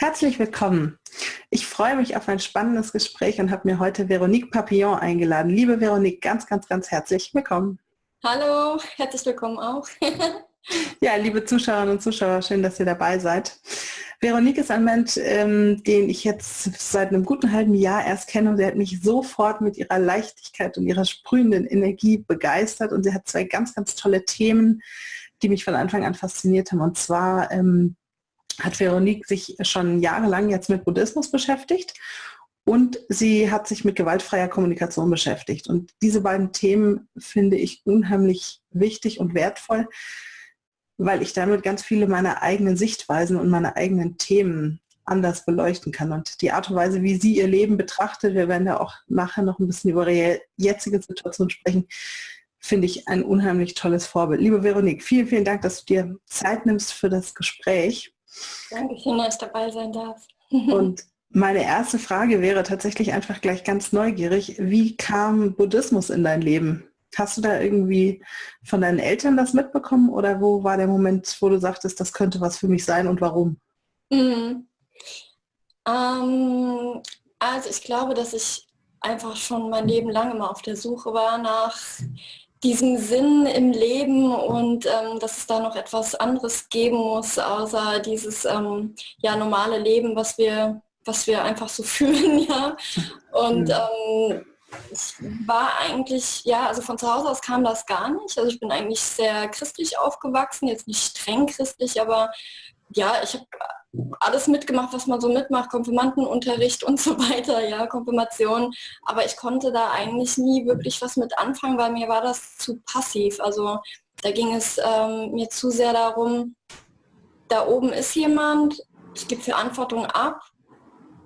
Herzlich willkommen. Ich freue mich auf ein spannendes Gespräch und habe mir heute Veronique Papillon eingeladen. Liebe Veronique, ganz, ganz, ganz herzlich willkommen. Hallo, herzlich willkommen auch. ja, liebe Zuschauerinnen und Zuschauer, schön, dass ihr dabei seid. Veronique ist ein Mensch, ähm, den ich jetzt seit einem guten halben Jahr erst kenne und sie hat mich sofort mit ihrer Leichtigkeit und ihrer sprühenden Energie begeistert und sie hat zwei ganz, ganz tolle Themen, die mich von Anfang an fasziniert haben. Und zwar ähm, hat Veronique sich schon jahrelang jetzt mit Buddhismus beschäftigt und sie hat sich mit gewaltfreier Kommunikation beschäftigt. Und diese beiden Themen finde ich unheimlich wichtig und wertvoll, weil ich damit ganz viele meiner eigenen Sichtweisen und meine eigenen Themen anders beleuchten kann. Und die Art und Weise, wie sie ihr Leben betrachtet, wir werden ja auch nachher noch ein bisschen über ihre jetzige Situation sprechen, finde ich ein unheimlich tolles Vorbild. Liebe Veronique, vielen, vielen Dank, dass du dir Zeit nimmst für das Gespräch. Dankeschön, dass ich dabei sein darf. Und meine erste Frage wäre tatsächlich einfach gleich ganz neugierig. Wie kam Buddhismus in dein Leben? Hast du da irgendwie von deinen Eltern das mitbekommen oder wo war der Moment, wo du sagtest, das könnte was für mich sein und warum? Mhm. Ähm, also ich glaube, dass ich einfach schon mein Leben lang immer auf der Suche war nach diesem Sinn im Leben und ähm, dass es da noch etwas anderes geben muss, außer dieses ähm, ja, normale Leben, was wir, was wir einfach so fühlen. Ja? Und ähm, ich war eigentlich, ja, also von zu Hause aus kam das gar nicht. Also ich bin eigentlich sehr christlich aufgewachsen, jetzt nicht streng christlich, aber ja, ich habe alles mitgemacht, was man so mitmacht, Konfirmandenunterricht und so weiter, ja, Konfirmation. Aber ich konnte da eigentlich nie wirklich was mit anfangen, weil mir war das zu passiv. Also da ging es ähm, mir zu sehr darum, da oben ist jemand, ich gebe Verantwortung ab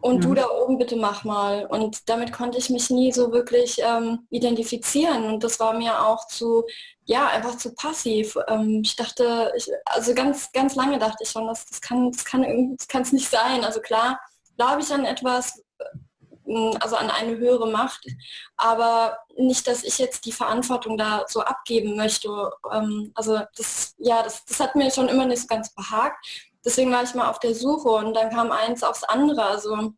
und mhm. du da oben bitte mach mal. Und damit konnte ich mich nie so wirklich ähm, identifizieren. Und das war mir auch zu, ja, einfach zu passiv. Ähm, ich dachte, ich, also ganz, ganz lange dachte ich schon, das, das kann es das kann, das kann's nicht sein. Also klar, glaube ich an etwas, äh, also an eine höhere Macht, aber nicht, dass ich jetzt die Verantwortung da so abgeben möchte. Ähm, also das, ja, das, das hat mir schon immer nicht so ganz behagt deswegen war ich mal auf der Suche und dann kam eins aufs andere. Also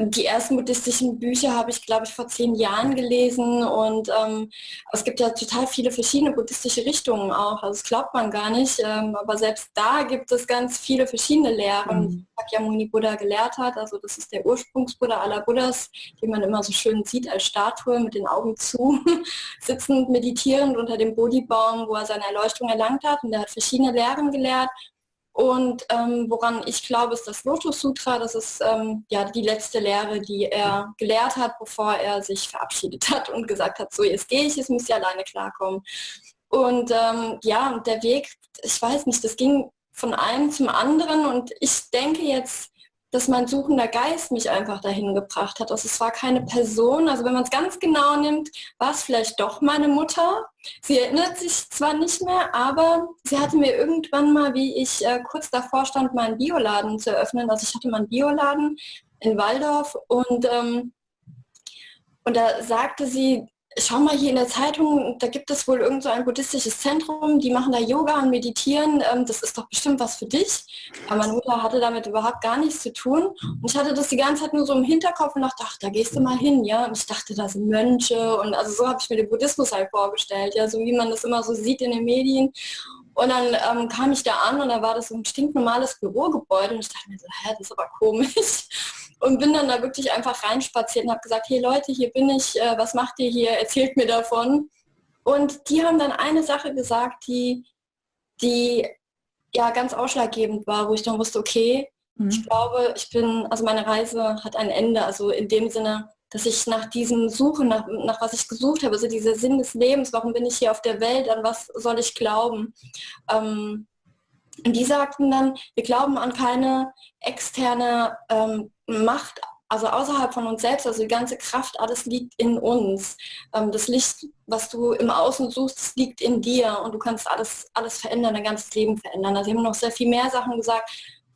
die ersten buddhistischen Bücher habe ich, glaube ich, vor zehn Jahren gelesen und ähm, es gibt ja total viele verschiedene buddhistische Richtungen auch. Also das glaubt man gar nicht, ähm, aber selbst da gibt es ganz viele verschiedene Lehren, mhm. die Shakyamuni Buddha gelehrt hat. Also das ist der Ursprungsbuddha aller Buddhas, den man immer so schön sieht als Statue mit den Augen zu, sitzend meditierend unter dem Bodhibaum, wo er seine Erleuchtung erlangt hat. Und er hat verschiedene Lehren gelehrt und ähm, woran ich glaube, ist das Lotus Sutra. Das ist ähm, ja die letzte Lehre, die er gelehrt hat, bevor er sich verabschiedet hat und gesagt hat, so jetzt gehe ich, jetzt müsst ihr alleine klarkommen. Und ähm, ja, der Weg, ich weiß nicht, das ging von einem zum anderen und ich denke jetzt, dass mein suchender Geist mich einfach dahin gebracht hat. Also es war keine Person, also wenn man es ganz genau nimmt, war es vielleicht doch meine Mutter. Sie erinnert sich zwar nicht mehr, aber sie hatte mir irgendwann mal, wie ich äh, kurz davor stand, meinen Bioladen zu eröffnen. Also ich hatte meinen Bioladen in Waldorf und, ähm, und da sagte sie, schau mal hier in der Zeitung, da gibt es wohl irgend so ein buddhistisches Zentrum, die machen da Yoga und meditieren, ähm, das ist doch bestimmt was für dich. Aber meine Mutter hatte damit überhaupt gar nichts zu tun. Und ich hatte das die ganze Zeit nur so im Hinterkopf und dachte, ach, da gehst du mal hin, ja. Und ich dachte, da sind Mönche und also so habe ich mir den Buddhismus halt vorgestellt, ja, so wie man das immer so sieht in den Medien. Und dann ähm, kam ich da an und da war das so ein stinknormales Bürogebäude und ich dachte mir so, hä, das ist aber komisch und bin dann da wirklich einfach reinspaziert und habe gesagt, hey Leute, hier bin ich, äh, was macht ihr hier, erzählt mir davon. Und die haben dann eine Sache gesagt, die, die ja ganz ausschlaggebend war, wo ich dann wusste, okay, mhm. ich glaube, ich bin, also meine Reise hat ein Ende, also in dem Sinne, dass ich nach diesem Suchen, nach, nach was ich gesucht habe, also dieser Sinn des Lebens, warum bin ich hier auf der Welt, an was soll ich glauben? Ähm, und die sagten dann, wir glauben an keine externe ähm, Macht, also außerhalb von uns selbst, also die ganze Kraft, alles liegt in uns. Ähm, das Licht, was du im Außen suchst, liegt in dir und du kannst alles, alles verändern, dein ganzes Leben verändern. Also haben noch sehr viel mehr Sachen gesagt.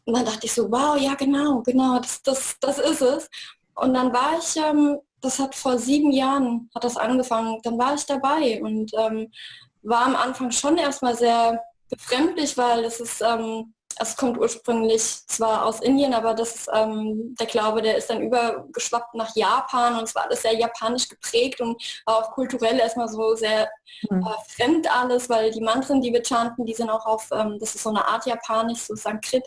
Und dann dachte ich so, wow, ja genau, genau, das, das, das ist es. Und dann war ich, ähm, das hat vor sieben Jahren, hat das angefangen, dann war ich dabei und ähm, war am Anfang schon erstmal sehr befremdlich, weil es ist, es kommt ursprünglich zwar aus Indien, aber das ähm, der Glaube, der ist dann übergeschwappt nach Japan und es war alles sehr japanisch geprägt und auch kulturell erstmal so sehr mhm. äh, fremd alles, weil die Mantren, die wir chanten, die sind auch auf, ähm, das ist so eine Art Japanisch, so Sanskrit,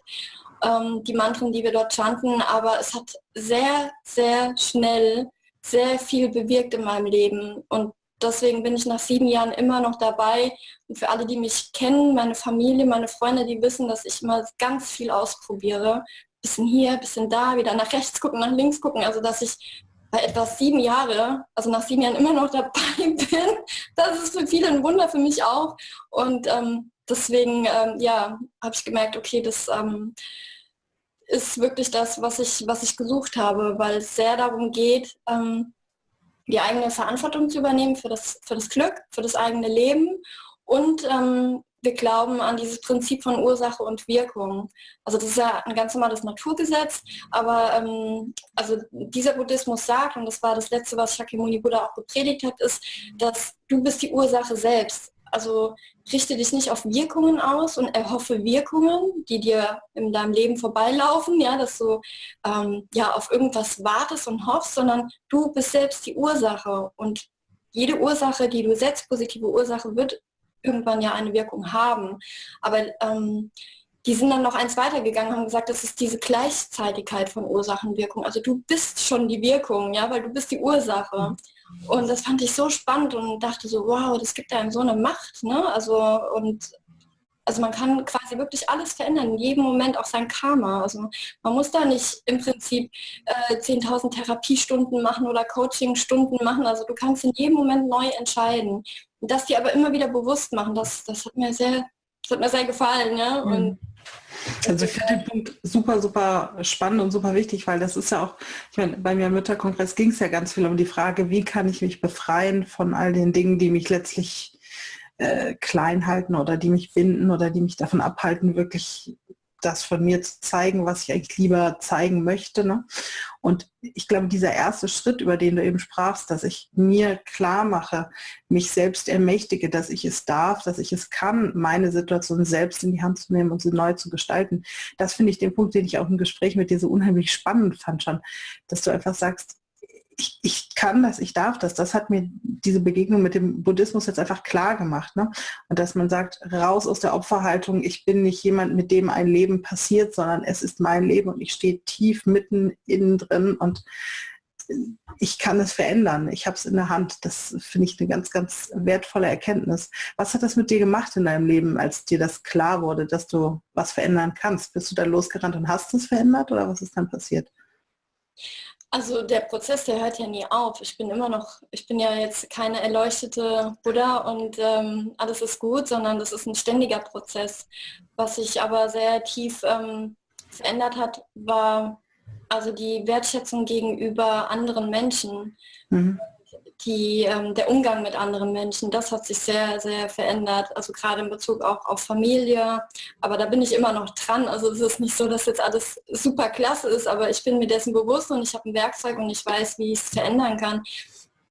ähm, die Mantren, die wir dort chanten, aber es hat sehr, sehr schnell sehr viel bewirkt in meinem Leben und deswegen bin ich nach sieben Jahren immer noch dabei. Und für alle, die mich kennen, meine Familie, meine Freunde, die wissen, dass ich immer ganz viel ausprobiere. Bisschen hier, bisschen da, wieder nach rechts gucken, nach links gucken. Also dass ich bei etwas sieben Jahre, also nach sieben Jahren immer noch dabei bin. Das ist für viele ein Wunder, für mich auch. Und ähm, deswegen, ähm, ja, habe ich gemerkt, okay, das ähm, ist wirklich das, was ich, was ich gesucht habe, weil es sehr darum geht, ähm, die eigene Verantwortung zu übernehmen für das, für das Glück, für das eigene Leben und ähm, wir glauben an dieses Prinzip von Ursache und Wirkung. Also das ist ja ein ganz normales Naturgesetz, aber ähm, also dieser Buddhismus sagt, und das war das Letzte, was Shakyamuni Buddha auch gepredigt hat, ist, dass du bist die Ursache selbst. Also richte dich nicht auf Wirkungen aus und erhoffe Wirkungen, die dir in deinem Leben vorbeilaufen, ja, dass du ähm, ja auf irgendwas wartest und hoffst, sondern du bist selbst die Ursache und jede Ursache, die du setzt, positive Ursache, wird irgendwann ja eine Wirkung haben. Aber ähm, die sind dann noch eins weitergegangen und haben gesagt, das ist diese Gleichzeitigkeit von Ursachenwirkung. Also du bist schon die Wirkung, ja, weil du bist die Ursache. Und das fand ich so spannend und dachte so, wow, das gibt einem so eine Macht. Ne? Also, und also man kann quasi wirklich alles verändern, in jedem Moment auch sein Karma. Also man muss da nicht im Prinzip äh, 10.000 Therapiestunden machen oder Coachingstunden machen. Also du kannst in jedem Moment neu entscheiden. Und das dir aber immer wieder bewusst machen, das, das hat mir sehr, das hat mir sehr gefallen. Ja? Mhm. Und also ich finde den Punkt super, super spannend und super wichtig, weil das ist ja auch, ich meine, bei mir im Mütterkongress ging es ja ganz viel um die Frage, wie kann ich mich befreien von all den Dingen, die mich letztlich äh, klein halten oder die mich binden oder die mich davon abhalten, wirklich das von mir zu zeigen, was ich eigentlich lieber zeigen möchte. Ne? Und ich glaube, dieser erste Schritt, über den du eben sprachst, dass ich mir klar mache, mich selbst ermächtige, dass ich es darf, dass ich es kann, meine Situation selbst in die Hand zu nehmen und sie neu zu gestalten. Das finde ich den Punkt, den ich auch im Gespräch mit dir so unheimlich spannend fand schon, dass du einfach sagst, ich, ich kann das, ich darf das. Das hat mir diese Begegnung mit dem Buddhismus jetzt einfach klar gemacht. Ne? Und dass man sagt, raus aus der Opferhaltung, ich bin nicht jemand, mit dem ein Leben passiert, sondern es ist mein Leben und ich stehe tief mitten innen drin und ich kann es verändern. Ich habe es in der Hand. Das finde ich eine ganz, ganz wertvolle Erkenntnis. Was hat das mit dir gemacht in deinem Leben, als dir das klar wurde, dass du was verändern kannst? Bist du da losgerannt und hast es verändert oder was ist dann passiert? Also der Prozess, der hört ja nie auf. Ich bin immer noch, ich bin ja jetzt keine erleuchtete Buddha und ähm, alles ist gut, sondern das ist ein ständiger Prozess. Was sich aber sehr tief ähm, verändert hat, war also die Wertschätzung gegenüber anderen Menschen. Mhm die, ähm, der Umgang mit anderen Menschen, das hat sich sehr, sehr verändert. Also gerade in Bezug auch auf Familie. Aber da bin ich immer noch dran. Also es ist nicht so, dass jetzt alles super klasse ist, aber ich bin mir dessen bewusst und ich habe ein Werkzeug und ich weiß, wie ich es verändern kann.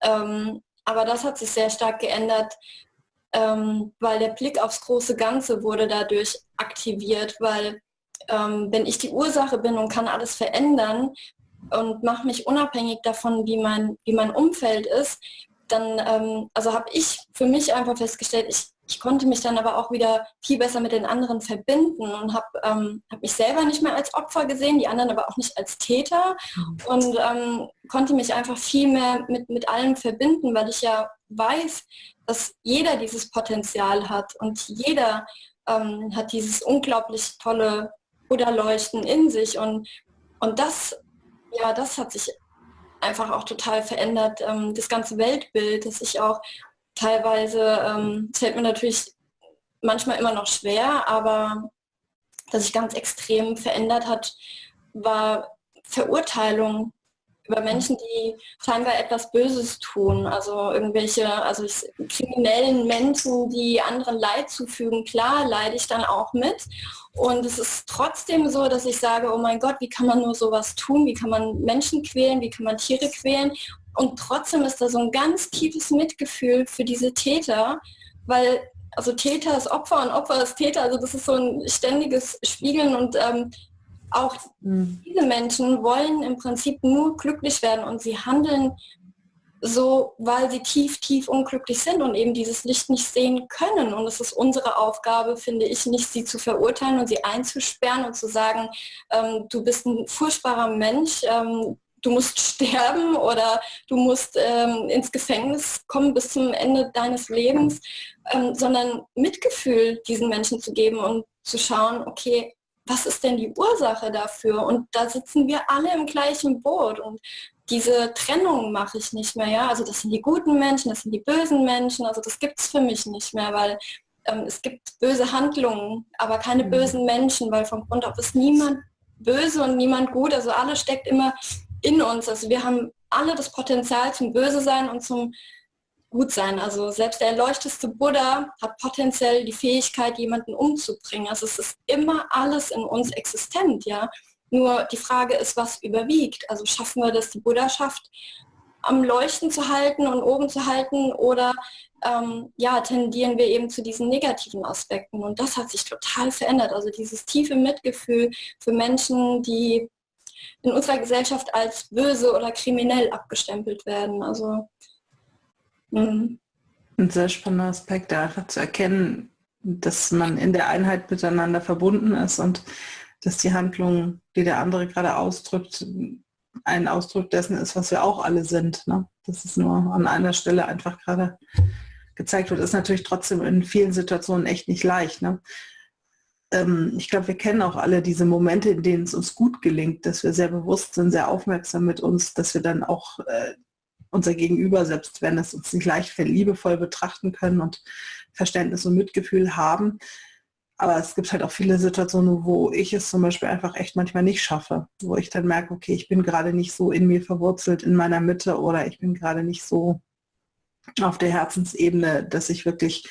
Ähm, aber das hat sich sehr stark geändert, ähm, weil der Blick aufs große Ganze wurde dadurch aktiviert, weil ähm, wenn ich die Ursache bin und kann alles verändern, und mache mich unabhängig davon, wie mein, wie mein Umfeld ist, dann ähm, also habe ich für mich einfach festgestellt, ich, ich konnte mich dann aber auch wieder viel besser mit den anderen verbinden und habe ähm, hab mich selber nicht mehr als Opfer gesehen, die anderen aber auch nicht als Täter und ähm, konnte mich einfach viel mehr mit, mit allem verbinden, weil ich ja weiß, dass jeder dieses Potenzial hat und jeder ähm, hat dieses unglaublich tolle Buddha-Leuchten in sich und, und das ja, das hat sich einfach auch total verändert. Ähm, das ganze Weltbild, das ich auch teilweise, ähm, fällt mir natürlich manchmal immer noch schwer, aber das sich ganz extrem verändert hat, war Verurteilung über Menschen, die scheinbar etwas Böses tun, also irgendwelche, also kriminellen Menschen, die anderen Leid zufügen, klar leide ich dann auch mit. Und es ist trotzdem so, dass ich sage, oh mein Gott, wie kann man nur sowas tun? Wie kann man Menschen quälen? Wie kann man Tiere quälen? Und trotzdem ist da so ein ganz tiefes Mitgefühl für diese Täter, weil also Täter ist Opfer und Opfer ist Täter. Also das ist so ein ständiges Spiegeln und ähm, auch mhm. diese Menschen wollen im Prinzip nur glücklich werden und sie handeln so, weil sie tief, tief unglücklich sind und eben dieses Licht nicht sehen können. Und es ist unsere Aufgabe, finde ich, nicht sie zu verurteilen und sie einzusperren und zu sagen, ähm, du bist ein furchtbarer Mensch, ähm, du musst sterben oder du musst ähm, ins Gefängnis kommen bis zum Ende deines Lebens, ähm, sondern Mitgefühl diesen Menschen zu geben und zu schauen, okay, was ist denn die Ursache dafür? Und da sitzen wir alle im gleichen Boot. Und diese Trennung mache ich nicht mehr. Ja? Also das sind die guten Menschen, das sind die bösen Menschen. Also das gibt es für mich nicht mehr, weil ähm, es gibt böse Handlungen, aber keine mhm. bösen Menschen, weil vom Grund auf ist niemand böse und niemand gut. Also alles steckt immer in uns. Also wir haben alle das Potenzial zum Böse sein und zum gut sein. Also selbst der erleuchteste Buddha hat potenziell die Fähigkeit, jemanden umzubringen. Also es ist immer alles in uns existent, ja. Nur die Frage ist, was überwiegt. Also schaffen wir das, die Buddhaschaft am Leuchten zu halten und oben zu halten oder ähm, ja, tendieren wir eben zu diesen negativen Aspekten. Und das hat sich total verändert. Also dieses tiefe Mitgefühl für Menschen, die in unserer Gesellschaft als böse oder kriminell abgestempelt werden. Also Mhm. Ein sehr spannender Aspekt, einfach zu erkennen, dass man in der Einheit miteinander verbunden ist und dass die Handlung, die der andere gerade ausdrückt, ein Ausdruck dessen ist, was wir auch alle sind. Ne? Das ist nur an einer Stelle einfach gerade gezeigt wird, ist natürlich trotzdem in vielen Situationen echt nicht leicht. Ne? Ähm, ich glaube, wir kennen auch alle diese Momente, in denen es uns gut gelingt, dass wir sehr bewusst sind, sehr aufmerksam mit uns, dass wir dann auch äh, unser Gegenüber, selbst wenn es uns nicht leicht fällt, liebevoll betrachten können und Verständnis und Mitgefühl haben. Aber es gibt halt auch viele Situationen, wo ich es zum Beispiel einfach echt manchmal nicht schaffe, wo ich dann merke, okay, ich bin gerade nicht so in mir verwurzelt, in meiner Mitte oder ich bin gerade nicht so auf der Herzensebene, dass ich wirklich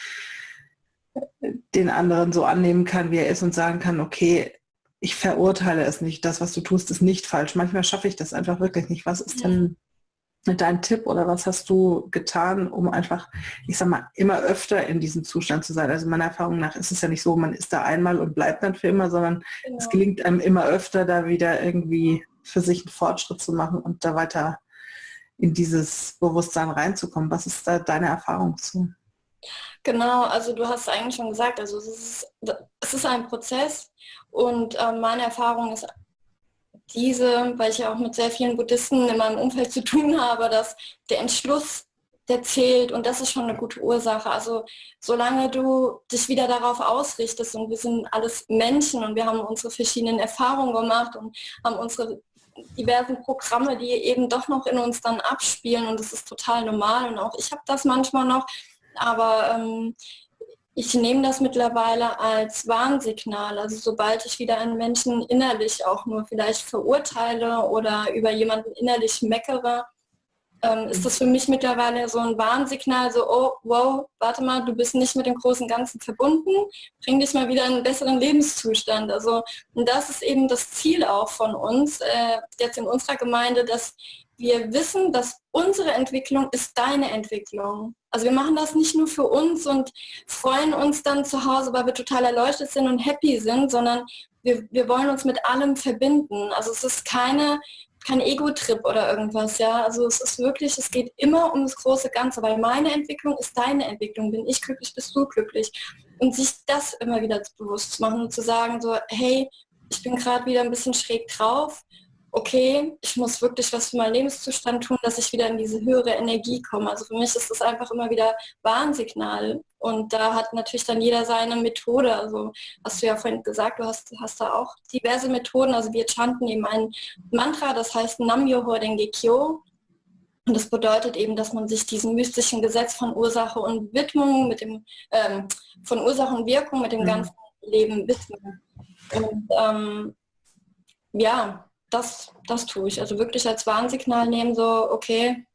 den anderen so annehmen kann, wie er ist und sagen kann, okay, ich verurteile es nicht, das, was du tust, ist nicht falsch. Manchmal schaffe ich das einfach wirklich nicht. Was ist denn dein Tipp oder was hast du getan, um einfach, ich sag mal, immer öfter in diesem Zustand zu sein? Also meiner Erfahrung nach ist es ja nicht so, man ist da einmal und bleibt dann für immer, sondern genau. es gelingt einem immer öfter, da wieder irgendwie für sich einen Fortschritt zu machen und da weiter in dieses Bewusstsein reinzukommen. Was ist da deine Erfahrung zu? Genau, also du hast eigentlich schon gesagt, also es ist, es ist ein Prozess und äh, meine Erfahrung ist diese, weil ich ja auch mit sehr vielen Buddhisten in meinem Umfeld zu tun habe, dass der Entschluss, der zählt und das ist schon eine gute Ursache. Also solange du dich wieder darauf ausrichtest und wir sind alles Menschen und wir haben unsere verschiedenen Erfahrungen gemacht und haben unsere diversen Programme, die eben doch noch in uns dann abspielen und das ist total normal und auch ich habe das manchmal noch, aber ähm, ich nehme das mittlerweile als Warnsignal. Also sobald ich wieder einen Menschen innerlich auch nur vielleicht verurteile oder über jemanden innerlich meckere, ähm, ist das für mich mittlerweile so ein Warnsignal, so, oh, wow, warte mal, du bist nicht mit dem großen Ganzen verbunden, bring dich mal wieder in einen besseren Lebenszustand. Also, und das ist eben das Ziel auch von uns, äh, jetzt in unserer Gemeinde, dass wir wissen, dass unsere Entwicklung ist deine Entwicklung. Also wir machen das nicht nur für uns und freuen uns dann zu Hause, weil wir total erleuchtet sind und happy sind, sondern wir, wir wollen uns mit allem verbinden. Also es ist keine, kein Ego-Trip oder irgendwas, ja. Also es ist wirklich, es geht immer um das große Ganze, weil meine Entwicklung ist deine Entwicklung. Bin ich glücklich, bist du glücklich. Und sich das immer wieder bewusst zu machen und zu sagen so, hey, ich bin gerade wieder ein bisschen schräg drauf okay, ich muss wirklich was für meinen Lebenszustand tun, dass ich wieder in diese höhere Energie komme. Also für mich ist das einfach immer wieder Warnsignal. Und da hat natürlich dann jeder seine Methode. Also hast du ja vorhin gesagt, du hast, hast da auch diverse Methoden. Also wir chanten eben ein Mantra, das heißt Nam-Myoho Renge Kyo. Und das bedeutet eben, dass man sich diesem mystischen Gesetz von Ursache und Widmung mit dem, ähm, von Ursache und Wirkung mit dem mhm. ganzen Leben widmet. Und ähm, ja, das, das tue ich. Also wirklich als Warnsignal nehmen, so, okay,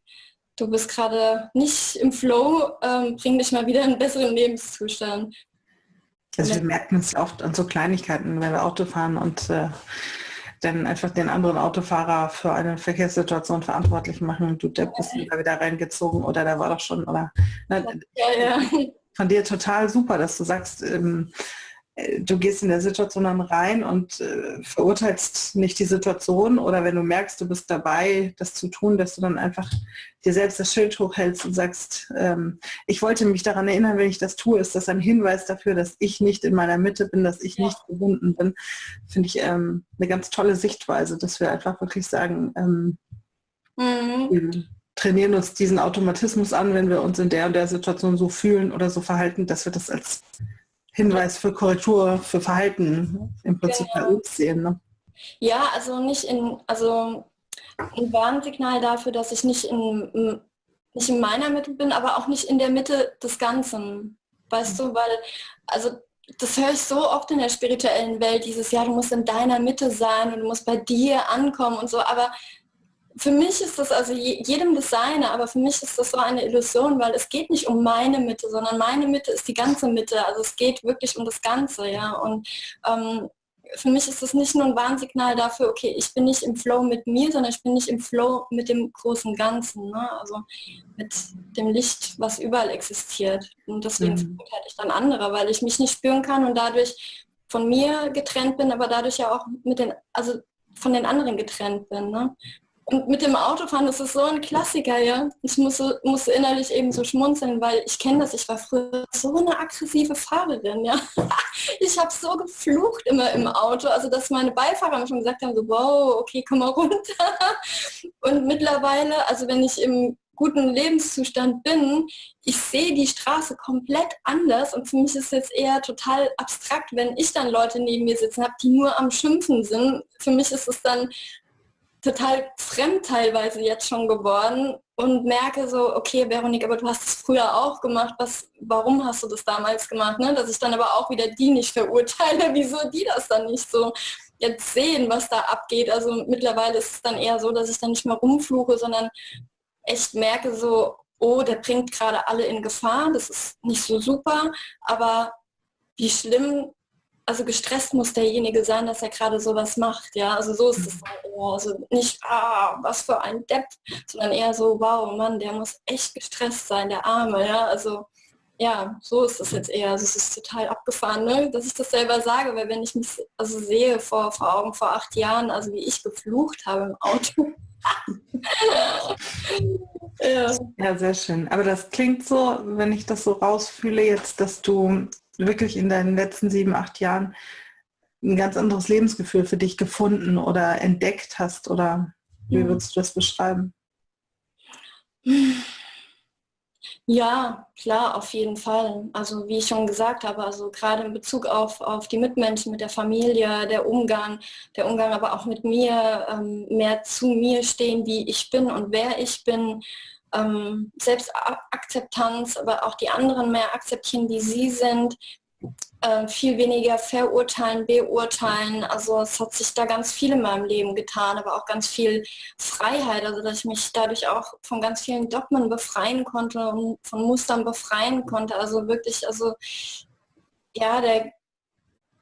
du bist gerade nicht im Flow, ähm, bring dich mal wieder in einen besseren Lebenszustand. Also wir merken es oft an so Kleinigkeiten, wenn wir Auto fahren und äh, dann einfach den anderen Autofahrer für eine Verkehrssituation verantwortlich machen. Du Depp bist da wieder reingezogen oder da war doch schon oder. Ne, ja, ja von dir total super, dass du sagst, ähm, äh, du gehst in der Situation dann rein und äh, verurteilst nicht die Situation oder wenn du merkst, du bist dabei, das zu tun, dass du dann einfach dir selbst das Schild hochhältst und sagst, ähm, ich wollte mich daran erinnern, wenn ich das tue, ist das ein Hinweis dafür, dass ich nicht in meiner Mitte bin, dass ich ja. nicht gebunden bin. Finde ich ähm, eine ganz tolle Sichtweise, dass wir einfach wirklich sagen, ähm, mhm. wir trainieren uns diesen Automatismus an, wenn wir uns in der und der Situation so fühlen oder so verhalten, dass wir das als Hinweis für Korrektur, für Verhalten im Prinzip genau. bei uns sehen. Ne? Ja, also nicht in, also ein Warnsignal dafür, dass ich nicht in, nicht in meiner Mitte bin, aber auch nicht in der Mitte des Ganzen. Weißt mhm. du, weil, also das höre ich so oft in der spirituellen Welt, dieses Jahr, du musst in deiner Mitte sein und du musst bei dir ankommen und so, aber für mich ist das, also jedem seine, aber für mich ist das so eine Illusion, weil es geht nicht um meine Mitte, sondern meine Mitte ist die ganze Mitte. Also es geht wirklich um das Ganze, ja. Und ähm, für mich ist das nicht nur ein Warnsignal dafür, okay, ich bin nicht im Flow mit mir, sondern ich bin nicht im Flow mit dem großen Ganzen, ne? also mit dem Licht, was überall existiert. Und deswegen mhm. verurteile ich dann andere, weil ich mich nicht spüren kann und dadurch von mir getrennt bin, aber dadurch ja auch mit den, also von den anderen getrennt bin. Ne? Und mit dem Autofahren, das ist so ein Klassiker, ja. Ich musste, musste innerlich eben so schmunzeln, weil ich kenne das, ich war früher so eine aggressive Fahrerin, ja. Ich habe so geflucht immer im Auto, also dass meine Beifahrer mir schon gesagt haben, so wow, okay, komm mal runter. Und mittlerweile, also wenn ich im guten Lebenszustand bin, ich sehe die Straße komplett anders und für mich ist es jetzt eher total abstrakt, wenn ich dann Leute neben mir sitzen habe, die nur am Schimpfen sind. Für mich ist es dann total fremd teilweise jetzt schon geworden und merke so, okay, Veronik, aber du hast es früher auch gemacht, was, warum hast du das damals gemacht? Ne? Dass ich dann aber auch wieder die nicht verurteile, wieso die das dann nicht so jetzt sehen, was da abgeht. Also mittlerweile ist es dann eher so, dass ich dann nicht mehr rumfluche, sondern echt merke so, oh, der bringt gerade alle in Gefahr, das ist nicht so super, aber wie schlimm also gestresst muss derjenige sein, dass er gerade sowas macht, ja, also so ist es mhm. halt eher, also nicht, ah, was für ein Depp, sondern eher so, wow, Mann, der muss echt gestresst sein, der Arme, ja, also ja, so ist es jetzt eher, also es ist total abgefahren, ne? dass ich das selber sage, weil wenn ich mich also sehe vor, vor Augen vor acht Jahren, also wie ich geflucht habe im Auto, ja. ja, sehr schön. Aber das klingt so, wenn ich das so rausfühle jetzt, dass du wirklich in deinen letzten sieben, acht Jahren ein ganz anderes Lebensgefühl für dich gefunden oder entdeckt hast? Oder wie würdest du das beschreiben? Ja, klar, auf jeden Fall. Also wie ich schon gesagt habe, also gerade in Bezug auf, auf die Mitmenschen, mit der Familie, der Umgang, der Umgang aber auch mit mir, ähm, mehr zu mir stehen, wie ich bin und wer ich bin, ähm, Selbstakzeptanz, aber auch die anderen mehr akzeptieren, wie sie sind, äh, viel weniger verurteilen, beurteilen. Also es hat sich da ganz viel in meinem Leben getan, aber auch ganz viel Freiheit, also dass ich mich dadurch auch von ganz vielen Dogmen befreien konnte und von Mustern befreien konnte. Also wirklich, also ja, der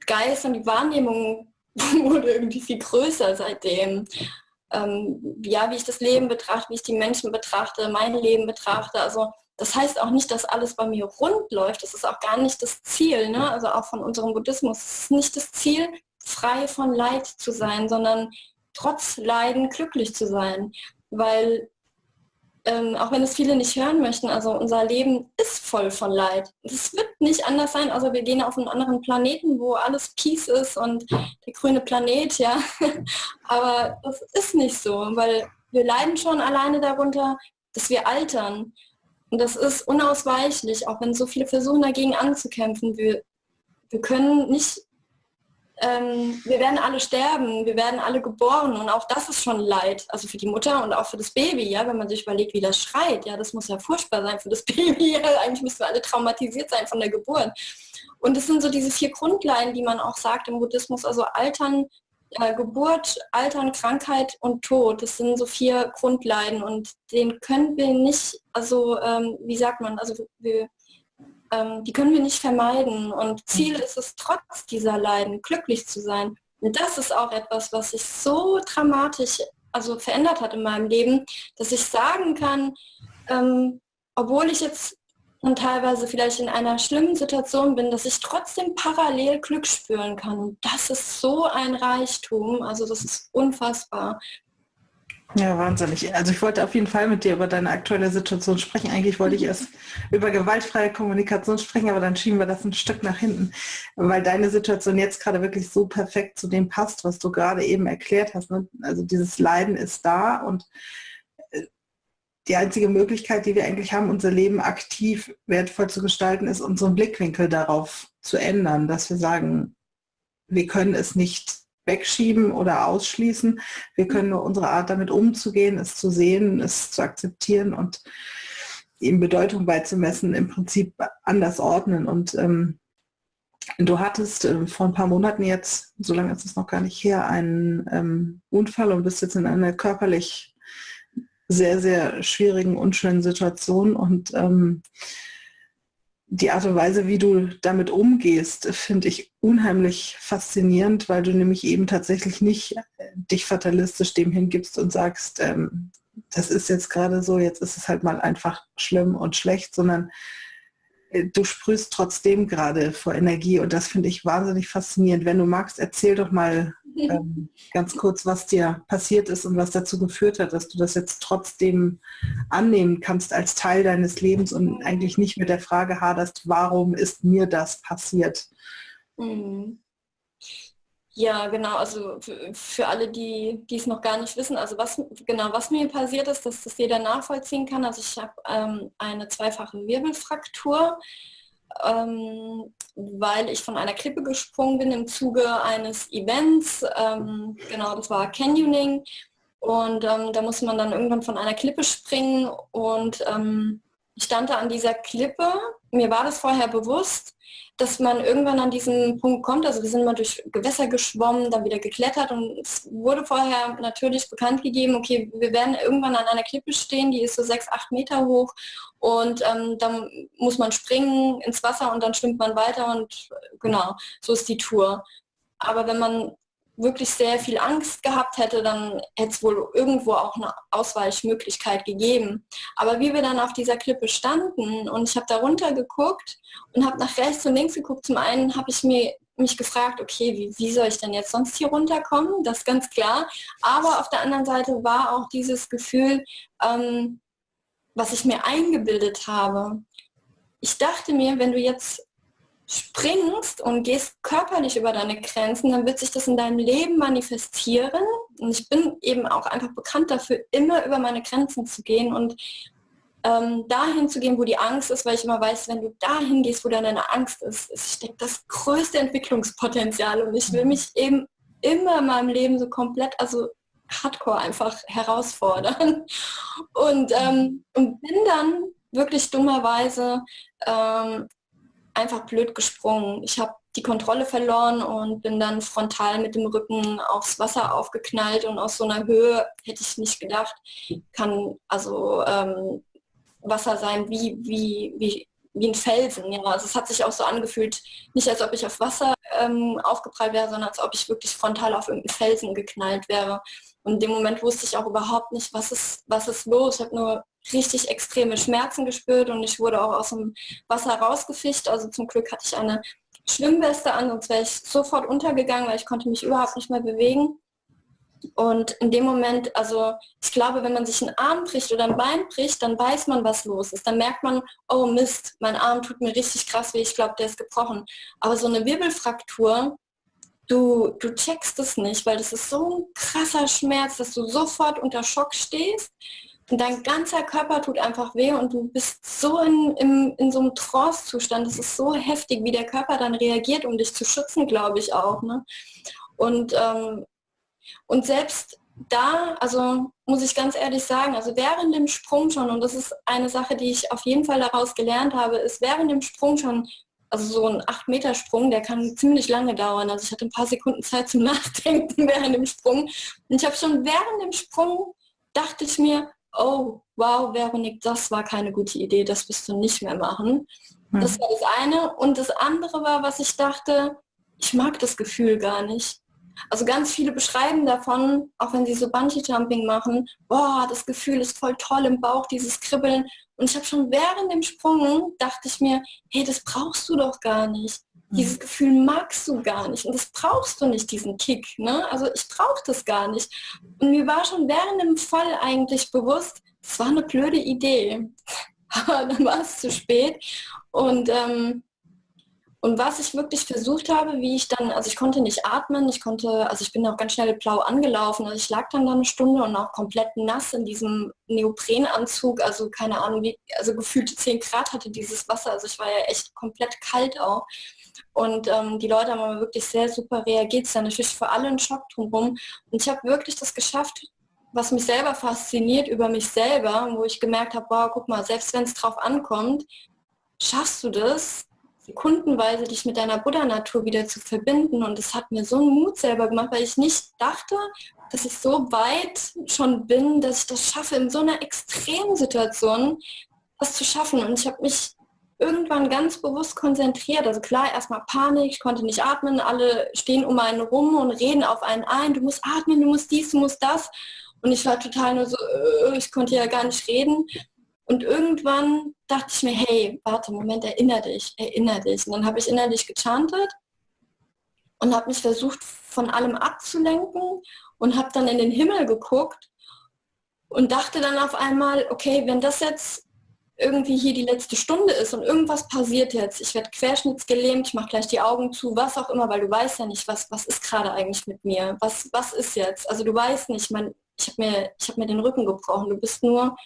Geist und die Wahrnehmung wurde irgendwie viel größer seitdem ähm, ja, wie ich das Leben betrachte, wie ich die Menschen betrachte, mein Leben betrachte. Also das heißt auch nicht, dass alles bei mir rund läuft. Das ist auch gar nicht das Ziel. Ne? Also auch von unserem Buddhismus es ist nicht das Ziel, frei von Leid zu sein, sondern trotz Leiden glücklich zu sein. Weil ähm, auch wenn es viele nicht hören möchten, also unser Leben ist voll von Leid. Es wird nicht anders sein, also wir gehen auf einen anderen Planeten, wo alles Peace ist und der grüne Planet, ja. Aber das ist nicht so, weil wir leiden schon alleine darunter, dass wir altern. Und das ist unausweichlich, auch wenn so viele versuchen dagegen anzukämpfen. Wir, wir können nicht ähm, wir werden alle sterben, wir werden alle geboren und auch das ist schon Leid, also für die Mutter und auch für das Baby, ja, wenn man sich überlegt, wie das schreit, ja, das muss ja furchtbar sein für das Baby, ja, eigentlich müssen wir alle traumatisiert sein von der Geburt. Und es sind so diese vier Grundleinen, die man auch sagt im Buddhismus, also Altern, äh, Geburt, Altern, Krankheit und Tod, das sind so vier Grundleiden und den können wir nicht, also ähm, wie sagt man, also wir ähm, die können wir nicht vermeiden. Und Ziel mhm. ist es, trotz dieser Leiden glücklich zu sein. Und das ist auch etwas, was sich so dramatisch also verändert hat in meinem Leben, dass ich sagen kann, ähm, obwohl ich jetzt und teilweise vielleicht in einer schlimmen Situation bin, dass ich trotzdem parallel Glück spüren kann. Und das ist so ein Reichtum, also das ist unfassbar. Ja, wahnsinnig. Also ich wollte auf jeden Fall mit dir über deine aktuelle Situation sprechen. Eigentlich wollte ich erst über gewaltfreie Kommunikation sprechen, aber dann schieben wir das ein Stück nach hinten, weil deine Situation jetzt gerade wirklich so perfekt zu dem passt, was du gerade eben erklärt hast. Ne? Also dieses Leiden ist da und die einzige Möglichkeit, die wir eigentlich haben, unser Leben aktiv wertvoll zu gestalten, ist unseren Blickwinkel darauf zu ändern, dass wir sagen, wir können es nicht wegschieben oder ausschließen. Wir können nur unsere Art damit umzugehen, es zu sehen, es zu akzeptieren und ihm Bedeutung beizumessen, im Prinzip anders ordnen. Und ähm, du hattest äh, vor ein paar Monaten jetzt, so lange ist es noch gar nicht her, einen ähm, Unfall und bist jetzt in einer körperlich sehr, sehr schwierigen, unschönen Situation und ähm, die Art und Weise, wie du damit umgehst, finde ich unheimlich faszinierend, weil du nämlich eben tatsächlich nicht äh, dich fatalistisch dem hingibst und sagst, ähm, das ist jetzt gerade so, jetzt ist es halt mal einfach schlimm und schlecht, sondern äh, du sprühst trotzdem gerade vor Energie und das finde ich wahnsinnig faszinierend. Wenn du magst, erzähl doch mal ähm, ganz kurz, was dir passiert ist und was dazu geführt hat, dass du das jetzt trotzdem annehmen kannst als Teil deines Lebens und eigentlich nicht mit der Frage haderst, warum ist mir das passiert? Mhm. Ja, genau, also für alle, die, die es noch gar nicht wissen, also was genau was mir passiert ist, dass das jeder nachvollziehen kann. Also ich habe ähm, eine zweifache Wirbelfraktur ähm, weil ich von einer Klippe gesprungen bin im Zuge eines Events. Ähm, genau, das war Canyoning. Und ähm, da muss man dann irgendwann von einer Klippe springen und ähm, ich stand da an dieser Klippe. Mir war das vorher bewusst, dass man irgendwann an diesen Punkt kommt. Also wir sind mal durch Gewässer geschwommen, dann wieder geklettert und es wurde vorher natürlich bekannt gegeben, okay, wir werden irgendwann an einer Klippe stehen, die ist so sechs, acht Meter hoch und ähm, dann muss man springen ins Wasser und dann schwimmt man weiter und genau, so ist die Tour. Aber wenn man wirklich sehr viel Angst gehabt hätte, dann hätte es wohl irgendwo auch eine Ausweichmöglichkeit gegeben. Aber wie wir dann auf dieser Klippe standen und ich habe da runter geguckt und habe nach rechts und links geguckt, zum einen habe ich mir mich gefragt, okay, wie, wie soll ich denn jetzt sonst hier runterkommen? Das ist ganz klar. Aber auf der anderen Seite war auch dieses Gefühl, ähm, was ich mir eingebildet habe. Ich dachte mir, wenn du jetzt springst und gehst körperlich über deine Grenzen, dann wird sich das in deinem Leben manifestieren. Und ich bin eben auch einfach bekannt dafür, immer über meine Grenzen zu gehen und ähm, dahin zu gehen, wo die Angst ist, weil ich immer weiß, wenn du dahin gehst, wo deine Angst ist, steckt das größte Entwicklungspotenzial und ich will mich eben immer in meinem Leben so komplett, also hardcore einfach herausfordern und, ähm, und bin dann wirklich dummerweise ähm, einfach blöd gesprungen. Ich habe die Kontrolle verloren und bin dann frontal mit dem Rücken aufs Wasser aufgeknallt und aus so einer Höhe hätte ich nicht gedacht, kann also ähm, Wasser sein wie, wie, wie, wie ein Felsen. Ja. Also es hat sich auch so angefühlt, nicht als ob ich auf Wasser ähm, aufgeprallt wäre, sondern als ob ich wirklich frontal auf irgendeinen Felsen geknallt wäre. Und in dem Moment wusste ich auch überhaupt nicht, was ist, was ist los. Ich habe nur richtig extreme Schmerzen gespürt und ich wurde auch aus dem Wasser rausgefischt. Also zum Glück hatte ich eine Schwimmweste an, sonst wäre ich sofort untergegangen, weil ich konnte mich überhaupt nicht mehr bewegen. Und in dem Moment, also ich glaube, wenn man sich einen Arm bricht oder ein Bein bricht, dann weiß man, was los ist. Dann merkt man, oh Mist, mein Arm tut mir richtig krass weh, ich glaube, der ist gebrochen. Aber so eine Wirbelfraktur, du, du checkst es nicht, weil das ist so ein krasser Schmerz, dass du sofort unter Schock stehst dein ganzer Körper tut einfach weh und du bist so in, in, in so einem Trance-Zustand. Das ist so heftig, wie der Körper dann reagiert, um dich zu schützen, glaube ich auch. Ne? Und, ähm, und selbst da, also muss ich ganz ehrlich sagen, also während dem Sprung schon, und das ist eine Sache, die ich auf jeden Fall daraus gelernt habe, ist während dem Sprung schon, also so ein 8-Meter-Sprung, der kann ziemlich lange dauern. Also ich hatte ein paar Sekunden Zeit zum Nachdenken während dem Sprung. Und ich habe schon während dem Sprung, dachte ich mir, oh, wow, Veronik, das war keine gute Idee, das wirst du nicht mehr machen. Mhm. Das war das eine. Und das andere war, was ich dachte, ich mag das Gefühl gar nicht. Also ganz viele beschreiben davon, auch wenn sie so Bungee-Jumping machen, boah, das Gefühl ist voll toll im Bauch, dieses Kribbeln. Und ich habe schon während dem Sprung, dachte ich mir, hey, das brauchst du doch gar nicht. Mhm. Dieses Gefühl magst du gar nicht und das brauchst du nicht, diesen Kick. Ne? Also ich brauche das gar nicht. Und mir war schon während dem Fall eigentlich bewusst, es war eine blöde Idee. Aber dann war es zu spät. Und ähm, und was ich wirklich versucht habe, wie ich dann, also ich konnte nicht atmen, ich konnte, also ich bin auch ganz schnell blau angelaufen, also ich lag dann da eine Stunde und auch komplett nass in diesem Neoprenanzug, also keine Ahnung, wie, also gefühlt 10 Grad hatte dieses Wasser, also ich war ja echt komplett kalt auch. Und ähm, die Leute haben aber wirklich sehr super reagiert, es ist natürlich für alle ein Schock drumherum. Und ich habe wirklich das geschafft, was mich selber fasziniert über mich selber, wo ich gemerkt habe, wow, guck mal, selbst wenn es drauf ankommt, schaffst du das, sekundenweise dich mit deiner Buddha-Natur wieder zu verbinden. Und es hat mir so einen Mut selber gemacht, weil ich nicht dachte, dass ich so weit schon bin, dass ich das schaffe, in so einer extremen Situation das zu schaffen. Und ich habe mich irgendwann ganz bewusst konzentriert. Also klar, erstmal Panik, ich konnte nicht atmen, alle stehen um einen rum und reden auf einen ein, du musst atmen, du musst dies, du musst das. Und ich war total nur so, äh, ich konnte ja gar nicht reden. Und irgendwann dachte ich mir, hey, warte, Moment, erinnere dich, erinnere dich. Und dann habe ich innerlich gechantet und habe mich versucht, von allem abzulenken und habe dann in den Himmel geguckt und dachte dann auf einmal, okay, wenn das jetzt irgendwie hier die letzte Stunde ist und irgendwas passiert jetzt, ich werde querschnittsgelähmt, ich mache gleich die Augen zu, was auch immer, weil du weißt ja nicht, was, was ist gerade eigentlich mit mir, was, was ist jetzt? Also du weißt nicht, mein, ich habe mir, hab mir den Rücken gebrochen, du bist nur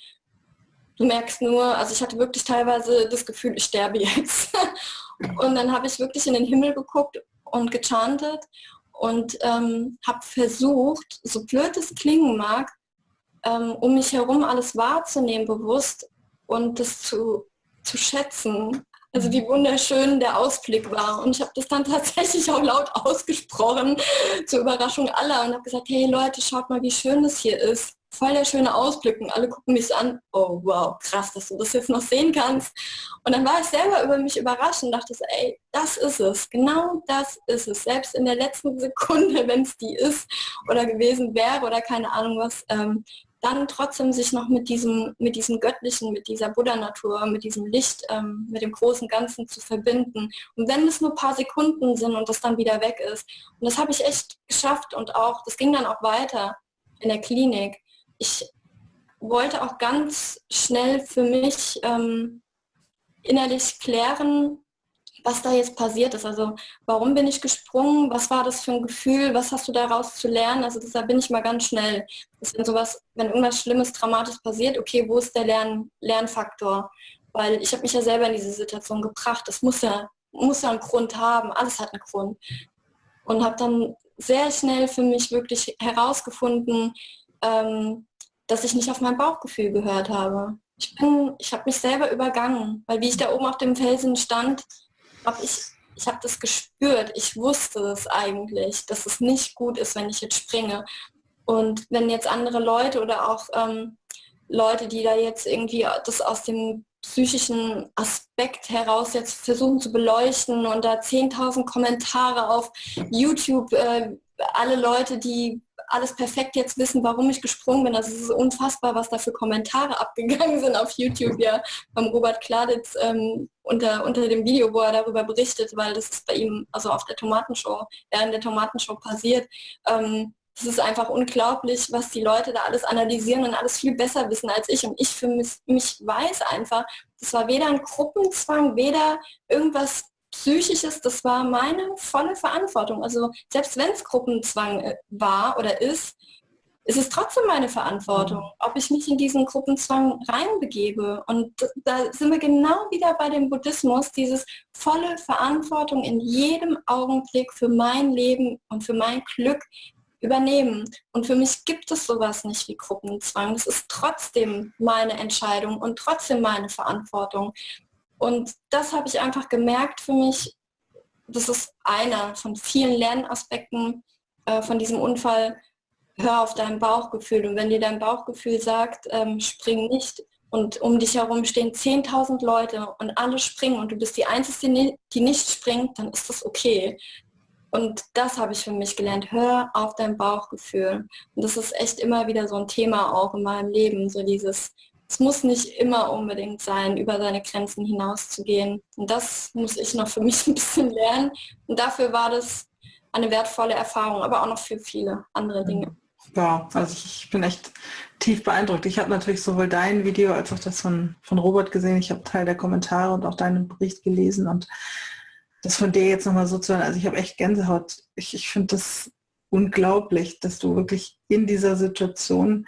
du merkst nur, also ich hatte wirklich teilweise das Gefühl, ich sterbe jetzt. und dann habe ich wirklich in den Himmel geguckt und gechantet und ähm, habe versucht, so blöd es klingen mag, ähm, um mich herum alles wahrzunehmen bewusst und das zu, zu schätzen. Also wie wunderschön der Ausblick war. Und ich habe das dann tatsächlich auch laut ausgesprochen, zur Überraschung aller, und habe gesagt, hey Leute, schaut mal, wie schön es hier ist voll der schöne Ausblick und alle gucken mich an, oh wow, krass, dass du das jetzt noch sehen kannst. Und dann war ich selber über mich überrascht und dachte ey, das ist es, genau das ist es. Selbst in der letzten Sekunde, wenn es die ist oder gewesen wäre oder keine Ahnung was, ähm, dann trotzdem sich noch mit diesem, mit diesem Göttlichen, mit dieser Buddha-Natur, mit diesem Licht, ähm, mit dem großen Ganzen zu verbinden. Und wenn es nur ein paar Sekunden sind und das dann wieder weg ist. Und das habe ich echt geschafft und auch, das ging dann auch weiter in der Klinik ich wollte auch ganz schnell für mich ähm, innerlich klären, was da jetzt passiert ist. Also warum bin ich gesprungen? Was war das für ein Gefühl? Was hast du daraus zu lernen? Also deshalb bin ich mal ganz schnell. Das wenn sowas, wenn irgendwas Schlimmes, Dramatisches passiert, okay, wo ist der Lern Lernfaktor? Weil ich habe mich ja selber in diese Situation gebracht. Das muss ja, muss ja einen Grund haben. Alles hat einen Grund. Und habe dann sehr schnell für mich wirklich herausgefunden, ähm, dass ich nicht auf mein Bauchgefühl gehört habe. Ich bin, ich habe mich selber übergangen, weil wie ich da oben auf dem Felsen stand, habe ich, ich habe das gespürt. Ich wusste es eigentlich, dass es nicht gut ist, wenn ich jetzt springe. Und wenn jetzt andere Leute oder auch ähm, Leute, die da jetzt irgendwie das aus dem psychischen Aspekt heraus jetzt versuchen zu beleuchten und da 10.000 Kommentare auf YouTube, äh, alle Leute, die alles perfekt jetzt wissen, warum ich gesprungen bin. Also es ist unfassbar, was da für Kommentare abgegangen sind auf YouTube, ja, beim Robert Kladitz ähm, unter, unter dem Video, wo er darüber berichtet, weil das ist bei ihm, also auf der Tomatenshow, während der Tomatenshow passiert. Ähm, es ist einfach unglaublich, was die Leute da alles analysieren und alles viel besser wissen als ich. Und ich für mich, mich weiß einfach, das war weder ein Gruppenzwang, weder irgendwas Psychisches, das war meine volle Verantwortung. Also selbst wenn es Gruppenzwang äh, war oder ist, ist es trotzdem meine Verantwortung, mhm. ob ich mich in diesen Gruppenzwang reinbegebe. Und da sind wir genau wieder bei dem Buddhismus, dieses volle Verantwortung in jedem Augenblick für mein Leben und für mein Glück übernehmen. Und für mich gibt es sowas nicht wie Gruppenzwang. Das ist trotzdem meine Entscheidung und trotzdem meine Verantwortung. Und das habe ich einfach gemerkt für mich. Das ist einer von vielen Lernaspekten äh, von diesem Unfall. Hör auf dein Bauchgefühl. Und wenn dir dein Bauchgefühl sagt, ähm, spring nicht, und um dich herum stehen 10.000 Leute und alle springen und du bist die Einzige, die nicht springt, dann ist das okay. Und das habe ich für mich gelernt. Hör auf dein Bauchgefühl. Und das ist echt immer wieder so ein Thema auch in meinem Leben. So dieses, es muss nicht immer unbedingt sein, über seine Grenzen hinauszugehen. Und das muss ich noch für mich ein bisschen lernen. Und dafür war das eine wertvolle Erfahrung, aber auch noch für viele andere Dinge. Wow, also ich bin echt tief beeindruckt. Ich habe natürlich sowohl dein Video als auch das von, von Robert gesehen. Ich habe Teil der Kommentare und auch deinen Bericht gelesen und das von dir jetzt nochmal so zu hören, also ich habe echt Gänsehaut. Ich, ich finde das unglaublich, dass du wirklich in dieser Situation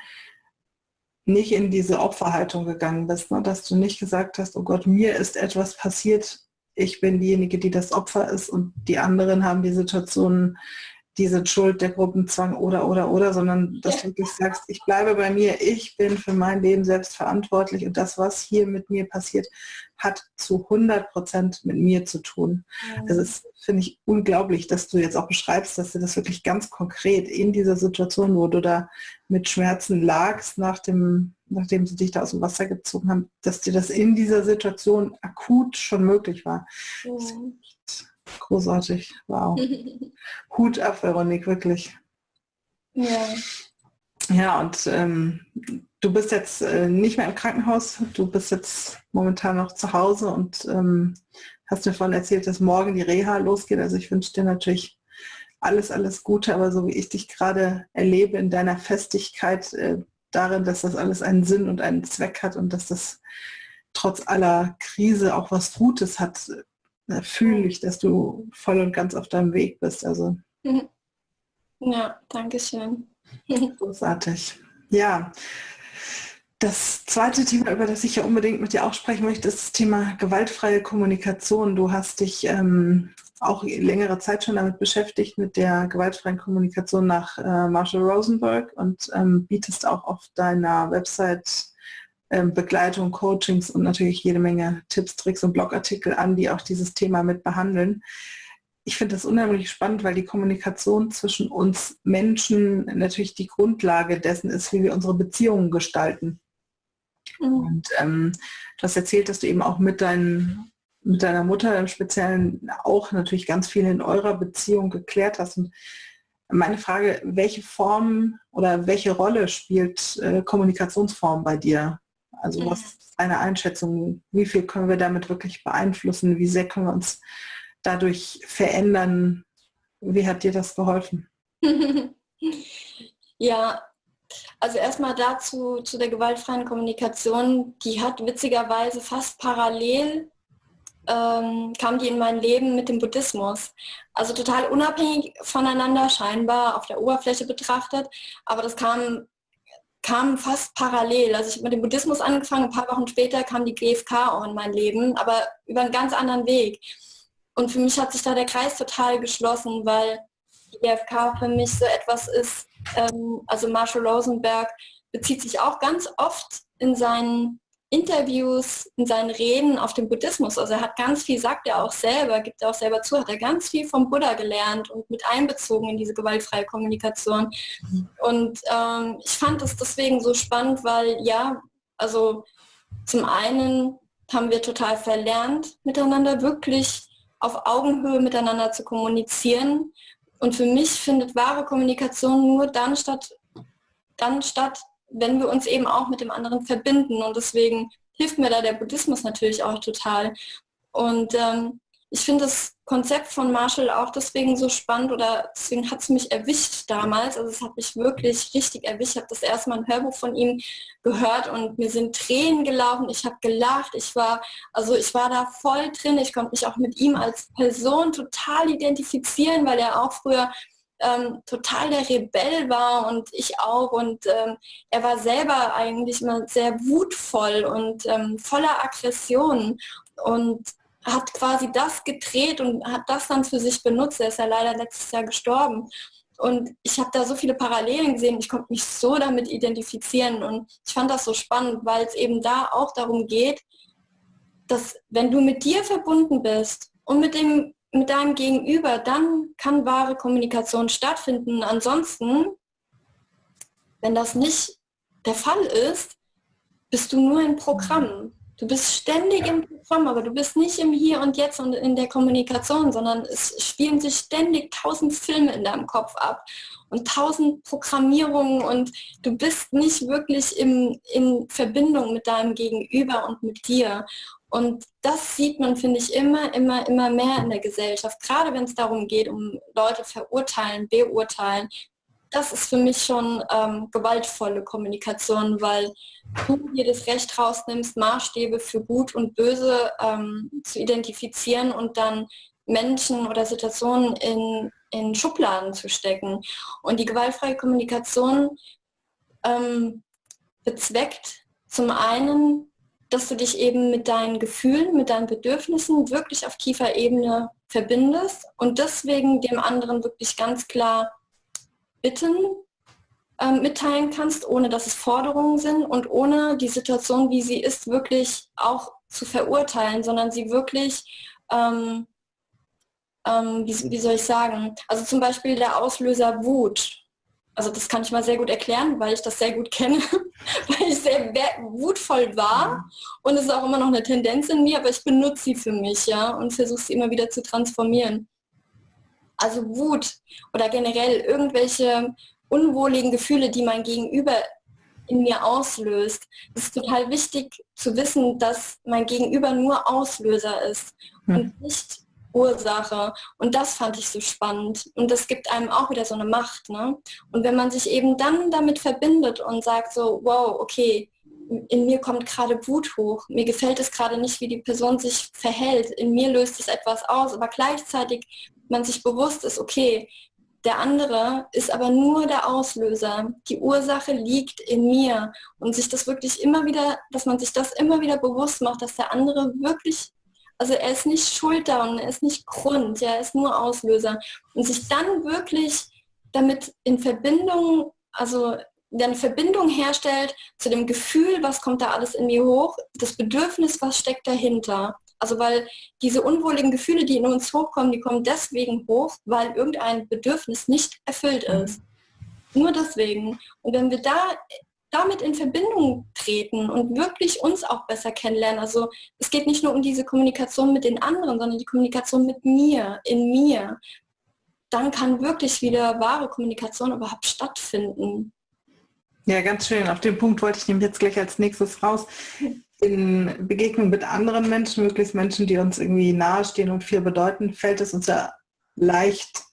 nicht in diese Opferhaltung gegangen bist, ne? dass du nicht gesagt hast, oh Gott, mir ist etwas passiert, ich bin diejenige, die das Opfer ist und die anderen haben die Situation diese Schuld, der Gruppenzwang oder, oder, oder, sondern dass du wirklich sagst, ich bleibe bei mir, ich bin für mein Leben selbst verantwortlich und das, was hier mit mir passiert, hat zu 100 Prozent mit mir zu tun. Mhm. Das ist, finde ich, unglaublich, dass du jetzt auch beschreibst, dass du das wirklich ganz konkret in dieser Situation, wo du da mit Schmerzen lagst, nach dem, nachdem sie dich da aus dem Wasser gezogen haben, dass dir das in dieser Situation akut schon möglich war. Mhm. Großartig. Wow. Hut ab, Veronik, wirklich. Ja. Ja, und ähm, du bist jetzt äh, nicht mehr im Krankenhaus, du bist jetzt momentan noch zu Hause und ähm, hast mir vorhin erzählt, dass morgen die Reha losgeht. Also ich wünsche dir natürlich alles, alles Gute, aber so wie ich dich gerade erlebe in deiner Festigkeit äh, darin, dass das alles einen Sinn und einen Zweck hat und dass das trotz aller Krise auch was Gutes hat, fühle ich, dass du voll und ganz auf deinem Weg bist. Also. Ja, danke schön. Großartig. Ja. Das zweite Thema, über das ich ja unbedingt mit dir auch sprechen möchte, ist das Thema gewaltfreie Kommunikation. Du hast dich ähm, auch längere Zeit schon damit beschäftigt, mit der gewaltfreien Kommunikation nach äh, Marshall Rosenberg und ähm, bietest auch auf deiner Website ähm, Begleitung, Coachings und natürlich jede Menge Tipps, Tricks und Blogartikel an, die auch dieses Thema mit behandeln. Ich finde das unheimlich spannend, weil die Kommunikation zwischen uns Menschen natürlich die Grundlage dessen ist, wie wir unsere Beziehungen gestalten. Mhm. Und ähm, du hast erzählt, dass du eben auch mit, dein, mit deiner Mutter im Speziellen auch natürlich ganz viel in eurer Beziehung geklärt hast. Und meine Frage, welche Form oder welche Rolle spielt äh, Kommunikationsform bei dir? Also mhm. was ist deine Einschätzung? Wie viel können wir damit wirklich beeinflussen? Wie sehr können wir uns dadurch verändern? Wie hat dir das geholfen? ja, also erstmal dazu zu der gewaltfreien Kommunikation, die hat witzigerweise fast parallel ähm, kam die in mein Leben mit dem Buddhismus. Also total unabhängig voneinander scheinbar auf der Oberfläche betrachtet, aber das kam kam fast parallel. Also ich habe mit dem Buddhismus angefangen, ein paar Wochen später kam die GFK auch in mein Leben, aber über einen ganz anderen Weg. Und für mich hat sich da der Kreis total geschlossen, weil die GFK für mich so etwas ist, ähm, also Marshall Rosenberg bezieht sich auch ganz oft in seinen Interviews, in seinen Reden auf den Buddhismus. Also er hat ganz viel, sagt er auch selber, gibt er auch selber zu, hat er ganz viel vom Buddha gelernt und mit einbezogen in diese gewaltfreie Kommunikation. Mhm. Und ähm, ich fand es deswegen so spannend, weil ja, also zum einen haben wir total verlernt, miteinander wirklich auf Augenhöhe miteinander zu kommunizieren. Und für mich findet wahre Kommunikation nur dann statt, dann statt, wenn wir uns eben auch mit dem anderen verbinden. Und deswegen hilft mir da der Buddhismus natürlich auch total. Und ähm, ich finde das Konzept von Marshall auch deswegen so spannend oder deswegen hat es mich erwischt damals. Also es hat mich wirklich richtig erwischt. Ich habe das erste Mal ein Hörbuch von ihm gehört und mir sind Tränen gelaufen. Ich habe gelacht. Ich war, also ich war da voll drin. Ich konnte mich auch mit ihm als Person total identifizieren, weil er auch früher ähm, total der Rebell war und ich auch. Und ähm, er war selber eigentlich immer sehr wutvoll und ähm, voller Aggressionen und hat quasi das gedreht und hat das dann für sich benutzt. Er ist ja leider letztes Jahr gestorben. Und ich habe da so viele Parallelen gesehen, ich konnte mich so damit identifizieren und ich fand das so spannend, weil es eben da auch darum geht, dass wenn du mit dir verbunden bist und mit dem mit deinem Gegenüber, dann kann wahre Kommunikation stattfinden. Ansonsten, wenn das nicht der Fall ist, bist du nur ein Programm. Du bist ständig im Programm, aber du bist nicht im Hier und Jetzt und in der Kommunikation, sondern es spielen sich ständig tausend Filme in deinem Kopf ab und tausend Programmierungen und du bist nicht wirklich im, in Verbindung mit deinem Gegenüber und mit dir. Und das sieht man, finde ich, immer, immer, immer mehr in der Gesellschaft. Gerade wenn es darum geht, um Leute verurteilen, beurteilen. Das ist für mich schon ähm, gewaltvolle Kommunikation, weil du dir das Recht rausnimmst, Maßstäbe für Gut und Böse ähm, zu identifizieren und dann Menschen oder Situationen in, in Schubladen zu stecken. Und die gewaltfreie Kommunikation ähm, bezweckt zum einen dass du dich eben mit deinen Gefühlen, mit deinen Bedürfnissen wirklich auf tiefer Ebene verbindest und deswegen dem anderen wirklich ganz klar Bitten äh, mitteilen kannst, ohne dass es Forderungen sind und ohne die Situation, wie sie ist, wirklich auch zu verurteilen, sondern sie wirklich, ähm, ähm, wie, wie soll ich sagen, also zum Beispiel der Auslöser Wut also das kann ich mal sehr gut erklären, weil ich das sehr gut kenne, weil ich sehr wutvoll war und es ist auch immer noch eine Tendenz in mir, aber ich benutze sie für mich, ja, und versuche sie immer wieder zu transformieren. Also Wut oder generell irgendwelche unwohligen Gefühle, die mein Gegenüber in mir auslöst. Es ist total wichtig zu wissen, dass mein Gegenüber nur Auslöser ist hm. und nicht Ursache. Und das fand ich so spannend. Und das gibt einem auch wieder so eine Macht. Ne? Und wenn man sich eben dann damit verbindet und sagt so, wow, okay, in mir kommt gerade Wut hoch, mir gefällt es gerade nicht, wie die Person sich verhält, in mir löst es etwas aus, aber gleichzeitig man sich bewusst ist, okay, der andere ist aber nur der Auslöser. Die Ursache liegt in mir. Und sich das wirklich immer wieder, dass man sich das immer wieder bewusst macht, dass der andere wirklich also er ist nicht schuld da und er ist nicht Grund, er ist nur Auslöser. Und sich dann wirklich damit in Verbindung, also eine Verbindung herstellt zu dem Gefühl, was kommt da alles in mir hoch, das Bedürfnis, was steckt dahinter. Also weil diese unwohligen Gefühle, die in uns hochkommen, die kommen deswegen hoch, weil irgendein Bedürfnis nicht erfüllt ist. Nur deswegen. Und wenn wir da damit in Verbindung treten und wirklich uns auch besser kennenlernen. Also es geht nicht nur um diese Kommunikation mit den anderen, sondern die Kommunikation mit mir, in mir. Dann kann wirklich wieder wahre Kommunikation überhaupt stattfinden. Ja, ganz schön. Auf den Punkt wollte ich nämlich jetzt gleich als nächstes raus. In Begegnung mit anderen Menschen, möglichst Menschen, die uns irgendwie nahestehen und viel bedeuten, fällt es uns ja leicht,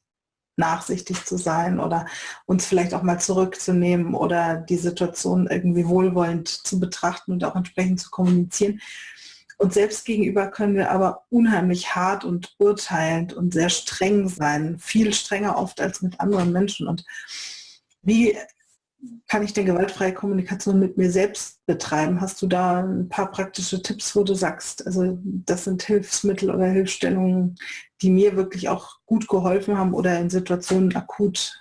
nachsichtig zu sein oder uns vielleicht auch mal zurückzunehmen oder die Situation irgendwie wohlwollend zu betrachten und auch entsprechend zu kommunizieren. Und selbst gegenüber können wir aber unheimlich hart und urteilend und sehr streng sein, viel strenger oft als mit anderen Menschen. Und wie kann ich denn gewaltfreie Kommunikation mit mir selbst betreiben? Hast du da ein paar praktische Tipps, wo du sagst, also das sind Hilfsmittel oder Hilfsstellungen, die mir wirklich auch gut geholfen haben oder in Situationen akut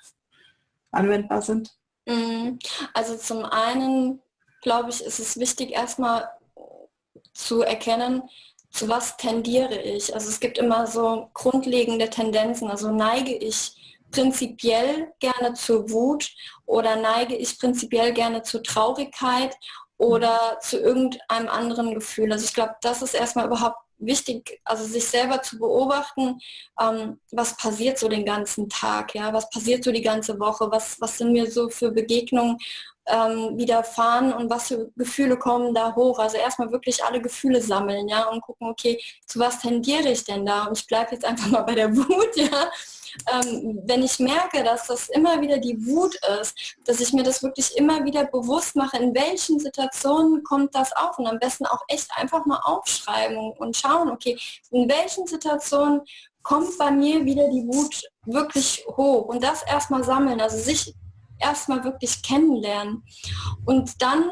anwendbar sind? Mhm. Also zum einen, glaube ich, ist es wichtig, erstmal zu erkennen, zu was tendiere ich. Also es gibt immer so grundlegende Tendenzen. Also neige ich prinzipiell gerne zur Wut oder neige ich prinzipiell gerne zur Traurigkeit oder zu irgendeinem anderen Gefühl. Also ich glaube, das ist erstmal überhaupt wichtig, also sich selber zu beobachten, ähm, was passiert so den ganzen Tag, ja, was passiert so die ganze Woche, was, was sind mir so für Begegnungen ähm, widerfahren und was für Gefühle kommen da hoch. Also erstmal wirklich alle Gefühle sammeln, ja, und gucken, okay, zu was tendiere ich denn da? Und ich bleibe jetzt einfach mal bei der Wut, ja ähm, wenn ich merke, dass das immer wieder die Wut ist, dass ich mir das wirklich immer wieder bewusst mache, in welchen Situationen kommt das auf? Und am besten auch echt einfach mal aufschreiben und schauen, okay, in welchen Situationen kommt bei mir wieder die Wut wirklich hoch? Und das erstmal sammeln, also sich erstmal wirklich kennenlernen. Und dann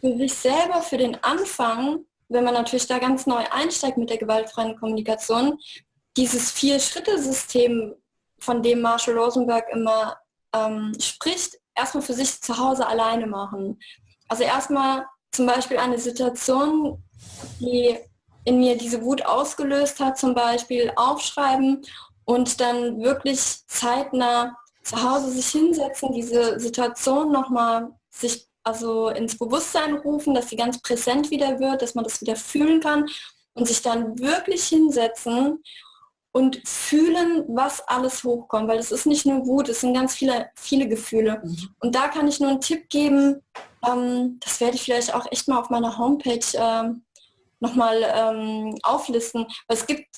für sich selber für den Anfang, wenn man natürlich da ganz neu einsteigt mit der gewaltfreien Kommunikation, dieses Vier-Schritte-System von dem Marshall Rosenberg immer ähm, spricht, erstmal für sich zu Hause alleine machen. Also erstmal zum Beispiel eine Situation, die in mir diese Wut ausgelöst hat, zum Beispiel aufschreiben und dann wirklich zeitnah zu Hause sich hinsetzen, diese Situation nochmal sich also ins Bewusstsein rufen, dass sie ganz präsent wieder wird, dass man das wieder fühlen kann und sich dann wirklich hinsetzen und fühlen, was alles hochkommt, weil es ist nicht nur Wut, es sind ganz viele, viele Gefühle. Mhm. Und da kann ich nur einen Tipp geben, ähm, das werde ich vielleicht auch echt mal auf meiner Homepage ähm, nochmal ähm, auflisten, weil es gibt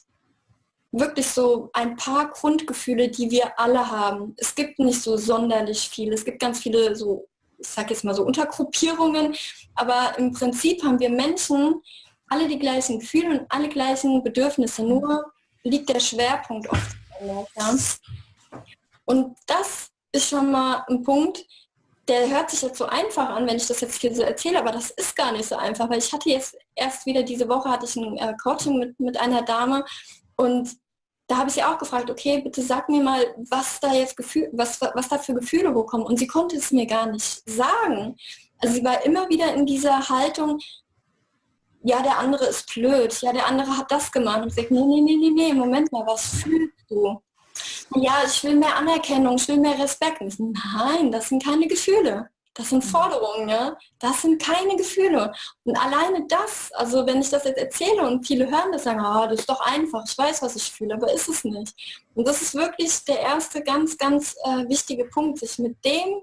wirklich so ein paar Grundgefühle, die wir alle haben. Es gibt nicht so sonderlich viele. Es gibt ganz viele so, ich sag jetzt mal so Untergruppierungen, aber im Prinzip haben wir Menschen alle die gleichen Gefühle und alle gleichen Bedürfnisse. Nur liegt der Schwerpunkt oft anders. Ja? Und das ist schon mal ein Punkt, der hört sich jetzt so einfach an, wenn ich das jetzt hier so erzähle, aber das ist gar nicht so einfach, weil ich hatte jetzt erst wieder diese Woche hatte ich ein äh, Coaching mit, mit einer Dame und da habe ich sie auch gefragt, okay, bitte sag mir mal, was da jetzt Gefühl, was, was da für Gefühle hochkommen. Und sie konnte es mir gar nicht sagen. Also sie war immer wieder in dieser Haltung, ja, der andere ist blöd, ja, der andere hat das gemacht. Und ich sage, nee, nee, nee, nee, Moment mal, was fühlst du? Ja, ich will mehr Anerkennung, ich will mehr Respekt. Nein, das sind keine Gefühle. Das sind. Forderungen, ja. Das sind keine Gefühle. Und alleine das, also wenn ich das jetzt erzähle und viele hören das, sagen, ah, das ist doch einfach, ich weiß, was ich fühle, aber ist es nicht. Und das ist wirklich der erste ganz, ganz äh, wichtige Punkt, sich mit dem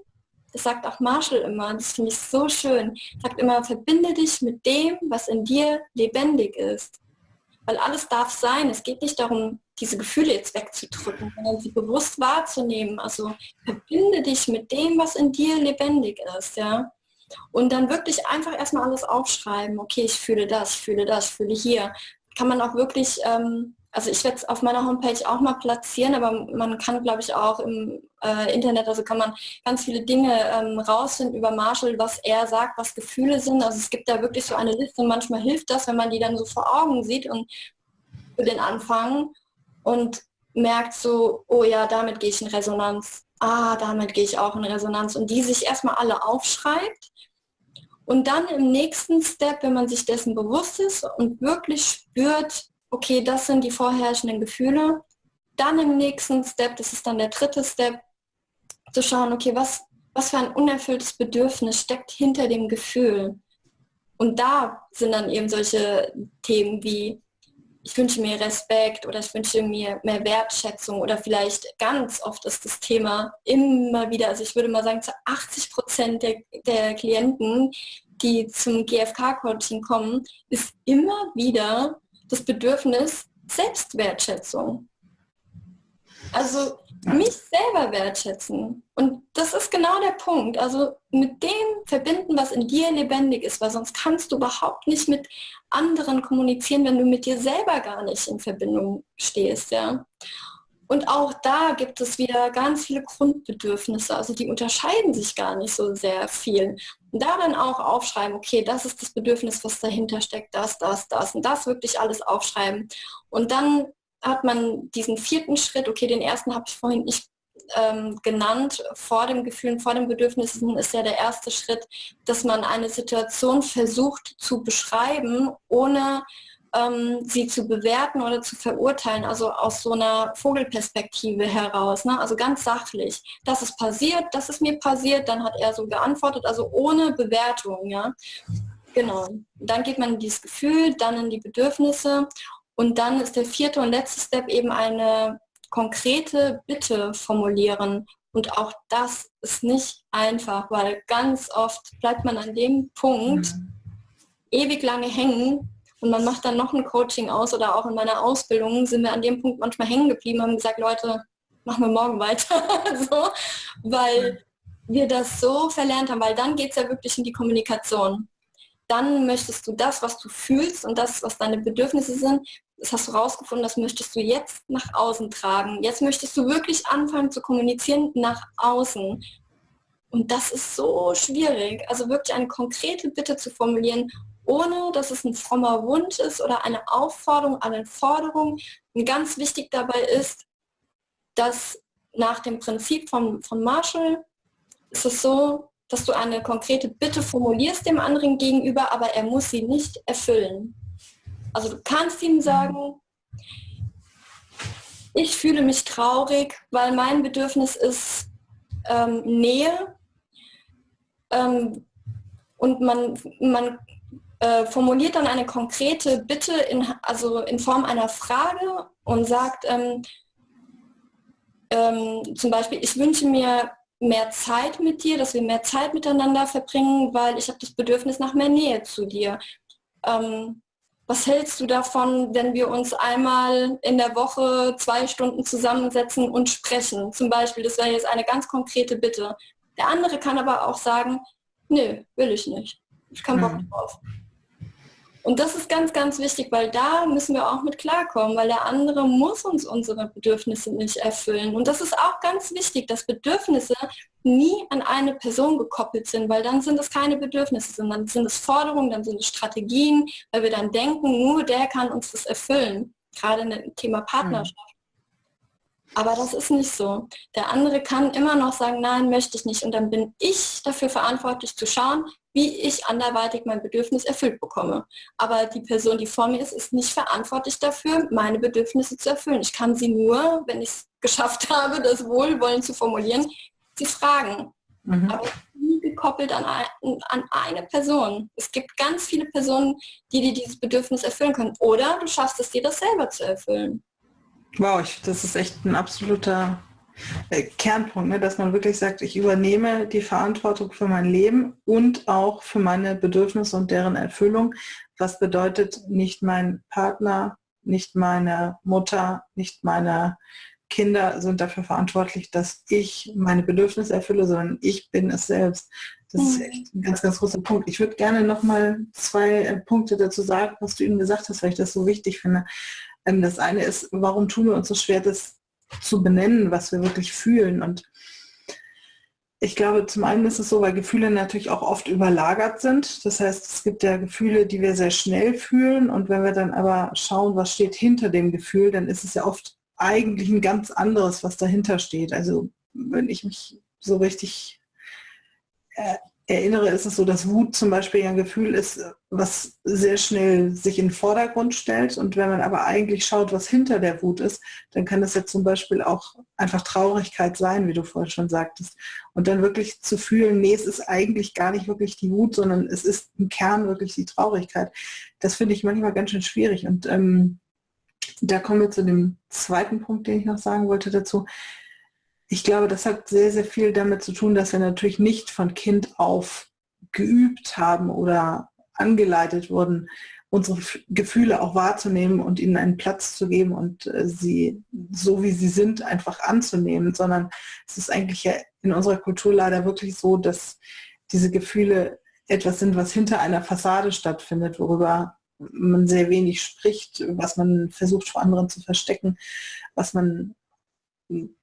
das sagt auch Marshall immer, das finde ich so schön, sagt immer, verbinde dich mit dem, was in dir lebendig ist. Weil alles darf sein. Es geht nicht darum, diese Gefühle jetzt wegzudrücken, sondern sie bewusst wahrzunehmen. Also verbinde dich mit dem, was in dir lebendig ist, ja. Und dann wirklich einfach erstmal alles aufschreiben. Okay, ich fühle das, ich fühle das, ich fühle hier. Kann man auch wirklich ähm, also ich werde es auf meiner Homepage auch mal platzieren, aber man kann, glaube ich, auch im äh, Internet, also kann man ganz viele Dinge ähm, rausfinden über Marshall, was er sagt, was Gefühle sind. Also es gibt da wirklich so eine Liste und manchmal hilft das, wenn man die dann so vor Augen sieht und für den Anfang und merkt so, oh ja, damit gehe ich in Resonanz. Ah, damit gehe ich auch in Resonanz. Und die sich erstmal alle aufschreibt. Und dann im nächsten Step, wenn man sich dessen bewusst ist und wirklich spürt, okay, das sind die vorherrschenden Gefühle. Dann im nächsten Step, das ist dann der dritte Step, zu schauen, okay, was, was für ein unerfülltes Bedürfnis steckt hinter dem Gefühl. Und da sind dann eben solche Themen wie, ich wünsche mir Respekt oder ich wünsche mir mehr Wertschätzung oder vielleicht ganz oft ist das Thema immer wieder, also ich würde mal sagen, zu 80 Prozent der, der Klienten, die zum GFK-Coaching kommen, ist immer wieder das Bedürfnis Selbstwertschätzung. Also mich selber wertschätzen. Und das ist genau der Punkt. Also mit dem verbinden, was in dir lebendig ist, weil sonst kannst du überhaupt nicht mit anderen kommunizieren, wenn du mit dir selber gar nicht in Verbindung stehst. Ja? Und auch da gibt es wieder ganz viele Grundbedürfnisse, also die unterscheiden sich gar nicht so sehr viel. Da dann auch aufschreiben, okay, das ist das Bedürfnis, was dahinter steckt, das, das, das und das wirklich alles aufschreiben. Und dann hat man diesen vierten Schritt, okay, den ersten habe ich vorhin nicht ähm, genannt, vor dem Gefühl, vor dem Bedürfnissen ist ja der erste Schritt, dass man eine Situation versucht zu beschreiben, ohne ähm, sie zu bewerten oder zu verurteilen, also aus so einer Vogelperspektive heraus, ne? also ganz sachlich. Das ist passiert, das ist mir passiert, dann hat er so geantwortet, also ohne Bewertung. Ja? Genau. Dann geht man in dieses Gefühl, dann in die Bedürfnisse und dann ist der vierte und letzte Step eben eine konkrete Bitte formulieren. Und auch das ist nicht einfach, weil ganz oft bleibt man an dem Punkt mhm. ewig lange hängen, und man macht dann noch ein Coaching aus oder auch in meiner Ausbildung sind wir an dem Punkt manchmal hängen geblieben, haben gesagt, Leute, machen wir morgen weiter. so, weil wir das so verlernt haben, weil dann geht es ja wirklich in die Kommunikation. Dann möchtest du das, was du fühlst und das, was deine Bedürfnisse sind, das hast du rausgefunden, das möchtest du jetzt nach außen tragen. Jetzt möchtest du wirklich anfangen zu kommunizieren nach außen. Und das ist so schwierig. Also wirklich eine konkrete Bitte zu formulieren, ohne dass es ein frommer Wunsch ist oder eine Aufforderung, eine Forderung. Und ganz wichtig dabei ist, dass nach dem Prinzip von, von Marshall ist es so, dass du eine konkrete Bitte formulierst dem anderen gegenüber, aber er muss sie nicht erfüllen. Also du kannst ihm sagen, ich fühle mich traurig, weil mein Bedürfnis ist ähm, Nähe. Ähm, und man, man äh, formuliert dann eine konkrete Bitte in, also in Form einer Frage und sagt ähm, ähm, zum Beispiel, ich wünsche mir mehr Zeit mit dir, dass wir mehr Zeit miteinander verbringen, weil ich habe das Bedürfnis nach mehr Nähe zu dir. Ähm, was hältst du davon, wenn wir uns einmal in der Woche zwei Stunden zusammensetzen und sprechen? Zum Beispiel, das wäre jetzt eine ganz konkrete Bitte. Der andere kann aber auch sagen, nö, will ich nicht. Ich kann Bock mhm. Und das ist ganz, ganz wichtig, weil da müssen wir auch mit klarkommen, weil der andere muss uns unsere Bedürfnisse nicht erfüllen. Und das ist auch ganz wichtig, dass Bedürfnisse nie an eine Person gekoppelt sind, weil dann sind es keine Bedürfnisse, sondern sind es Forderungen, dann sind es Strategien, weil wir dann denken, nur der kann uns das erfüllen, gerade im Thema Partnerschaft. Aber das ist nicht so. Der andere kann immer noch sagen, nein, möchte ich nicht. Und dann bin ich dafür verantwortlich zu schauen, wie ich anderweitig mein Bedürfnis erfüllt bekomme. Aber die Person, die vor mir ist, ist nicht verantwortlich dafür, meine Bedürfnisse zu erfüllen. Ich kann sie nur, wenn ich es geschafft habe, das Wohlwollen zu formulieren, sie fragen. Mhm. Aber nie gekoppelt an, ein, an eine Person. Es gibt ganz viele Personen, die dir dieses Bedürfnis erfüllen können. Oder du schaffst es dir, das selber zu erfüllen. Wow, ich, das ist echt ein absoluter äh, Kernpunkt, ne, dass man wirklich sagt, ich übernehme die Verantwortung für mein Leben und auch für meine Bedürfnisse und deren Erfüllung. Was bedeutet nicht mein Partner, nicht meine Mutter, nicht meine Kinder sind dafür verantwortlich, dass ich meine Bedürfnisse erfülle, sondern ich bin es selbst. Das ist mhm. echt ein ganz, ganz großer Punkt. Ich würde gerne noch mal zwei äh, Punkte dazu sagen, was du eben gesagt hast, weil ich das so wichtig finde. Ähm, das eine ist, warum tun wir uns so schwer, das zu benennen, was wir wirklich fühlen. Und ich glaube, zum einen ist es so, weil Gefühle natürlich auch oft überlagert sind. Das heißt, es gibt ja Gefühle, die wir sehr schnell fühlen. Und wenn wir dann aber schauen, was steht hinter dem Gefühl, dann ist es ja oft eigentlich ein ganz anderes, was dahinter steht. Also wenn ich mich so richtig äh, erinnere, ist es so, dass Wut zum Beispiel ein Gefühl ist, was sehr schnell sich in den Vordergrund stellt. Und wenn man aber eigentlich schaut, was hinter der Wut ist, dann kann es ja zum Beispiel auch einfach Traurigkeit sein, wie du vorhin schon sagtest. Und dann wirklich zu fühlen, nee, es ist eigentlich gar nicht wirklich die Wut, sondern es ist im Kern wirklich die Traurigkeit. Das finde ich manchmal ganz schön schwierig. Und ähm, da kommen wir zu dem zweiten Punkt, den ich noch sagen wollte dazu ich glaube, das hat sehr, sehr viel damit zu tun, dass wir natürlich nicht von Kind auf geübt haben oder angeleitet wurden, unsere Gefühle auch wahrzunehmen und ihnen einen Platz zu geben und äh, sie so wie sie sind einfach anzunehmen, sondern es ist eigentlich in unserer Kultur leider wirklich so, dass diese Gefühle etwas sind, was hinter einer Fassade stattfindet, worüber man sehr wenig spricht, was man versucht vor anderen zu verstecken, was man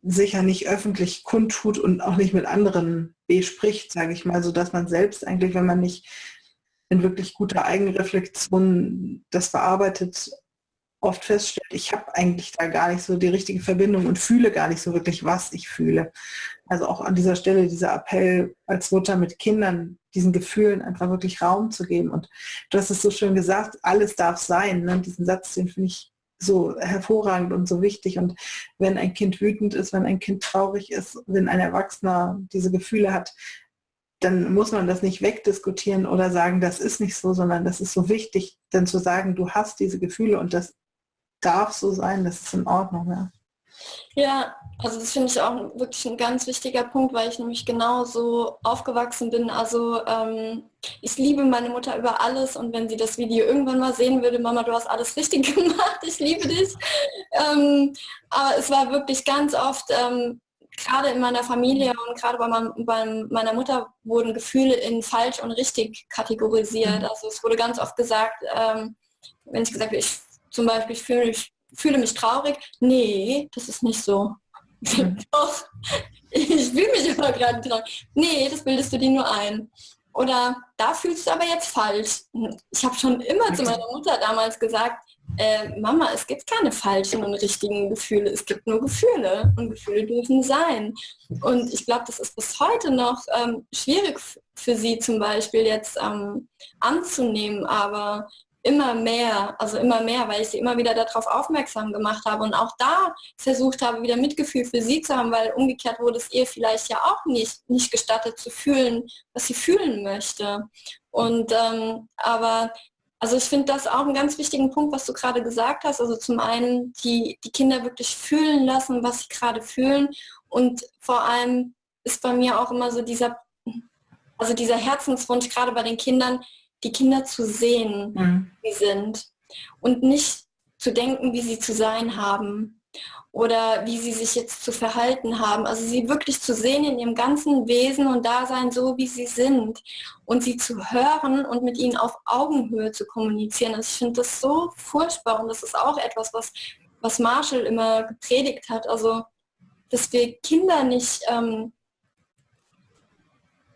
sicher nicht öffentlich kundtut und auch nicht mit anderen bespricht, sage ich mal, so dass man selbst eigentlich, wenn man nicht in wirklich guter Eigenreflexion das bearbeitet, oft feststellt, ich habe eigentlich da gar nicht so die richtige Verbindung und fühle gar nicht so wirklich, was ich fühle. Also auch an dieser Stelle dieser Appell als Mutter mit Kindern, diesen Gefühlen einfach wirklich Raum zu geben. Und du hast es so schön gesagt, alles darf sein. Ne? Diesen Satz, den finde ich so hervorragend und so wichtig. Und wenn ein Kind wütend ist, wenn ein Kind traurig ist, wenn ein Erwachsener diese Gefühle hat, dann muss man das nicht wegdiskutieren oder sagen, das ist nicht so, sondern das ist so wichtig, dann zu sagen, du hast diese Gefühle und das darf so sein, das ist in Ordnung. Ja. Ja, also das finde ich auch wirklich ein ganz wichtiger Punkt, weil ich nämlich genau so aufgewachsen bin. Also ähm, ich liebe meine Mutter über alles und wenn sie das Video irgendwann mal sehen würde, Mama, du hast alles richtig gemacht, ich liebe dich. Ähm, aber es war wirklich ganz oft, ähm, gerade in meiner Familie und gerade bei, mein, bei, meiner Mutter wurden Gefühle in falsch und richtig kategorisiert. Mhm. Also es wurde ganz oft gesagt, ähm, wenn ich gesagt habe, ich zum Beispiel ich fühle mich fühle mich traurig. Nee, das ist nicht so. Mhm. Doch, ich fühle mich aber gerade traurig. Nee, das bildest du dir nur ein. Oder da fühlst du aber jetzt falsch. Ich habe schon immer zu meiner Mutter damals gesagt, äh, Mama, es gibt keine falschen und richtigen Gefühle, es gibt nur Gefühle und Gefühle dürfen sein. Und ich glaube, das ist bis heute noch ähm, schwierig für sie zum Beispiel jetzt ähm, anzunehmen, aber immer mehr, also immer mehr, weil ich sie immer wieder darauf aufmerksam gemacht habe und auch da versucht habe, wieder Mitgefühl für sie zu haben, weil umgekehrt wurde es ihr vielleicht ja auch nicht, nicht gestattet zu fühlen, was sie fühlen möchte. Und ähm, aber also ich finde das auch einen ganz wichtigen Punkt, was du gerade gesagt hast. Also zum einen die, die Kinder wirklich fühlen lassen, was sie gerade fühlen. Und vor allem ist bei mir auch immer so dieser, also dieser Herzenswunsch, gerade bei den Kindern, die Kinder zu sehen, mhm. wie sie sind. Und nicht zu denken, wie sie zu sein haben oder wie sie sich jetzt zu verhalten haben. Also sie wirklich zu sehen in ihrem ganzen Wesen und Dasein so, wie sie sind und sie zu hören und mit ihnen auf Augenhöhe zu kommunizieren. Also ich finde das so furchtbar und das ist auch etwas, was, was Marshall immer gepredigt hat. Also dass wir Kinder nicht, ähm,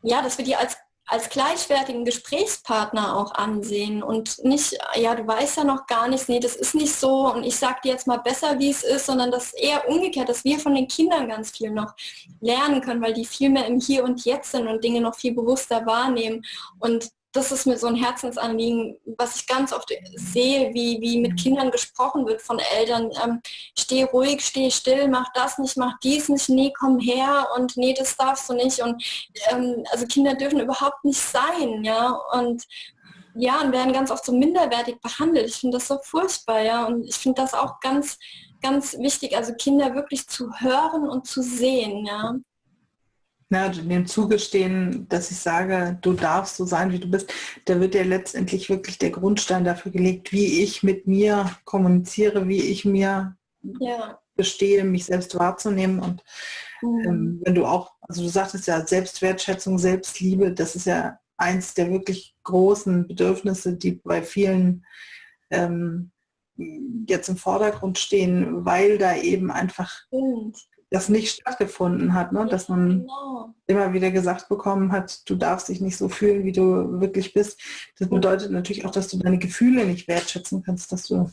ja, dass wir die als als gleichwertigen Gesprächspartner auch ansehen und nicht, ja, du weißt ja noch gar nichts, nee, das ist nicht so und ich sag dir jetzt mal besser, wie es ist, sondern das eher umgekehrt, dass wir von den Kindern ganz viel noch lernen können, weil die viel mehr im Hier und Jetzt sind und Dinge noch viel bewusster wahrnehmen und das ist mir so ein Herzensanliegen, was ich ganz oft sehe, wie, wie mit Kindern gesprochen wird von Eltern. Ähm, steh ruhig, steh still, mach das nicht, mach dies nicht, nee, komm her und nee, das darfst du nicht. Und ähm, also Kinder dürfen überhaupt nicht sein, ja. Und ja, und werden ganz oft so minderwertig behandelt. Ich finde das so furchtbar, ja. Und ich finde das auch ganz, ganz wichtig, also Kinder wirklich zu hören und zu sehen, ja na, dem zugestehen, dass ich sage, du darfst so sein, wie du bist, da wird ja letztendlich wirklich der Grundstein dafür gelegt, wie ich mit mir kommuniziere, wie ich mir ja. bestehe, mich selbst wahrzunehmen. Und mhm. ähm, wenn du auch, also du sagtest ja, Selbstwertschätzung, Selbstliebe, das ist ja eins der wirklich großen Bedürfnisse, die bei vielen ähm, jetzt im Vordergrund stehen, weil da eben einfach Stimmt das nicht stattgefunden hat, ne? dass man genau. immer wieder gesagt bekommen hat, du darfst dich nicht so fühlen, wie du wirklich bist. Das bedeutet natürlich auch, dass du deine Gefühle nicht wertschätzen kannst, dass du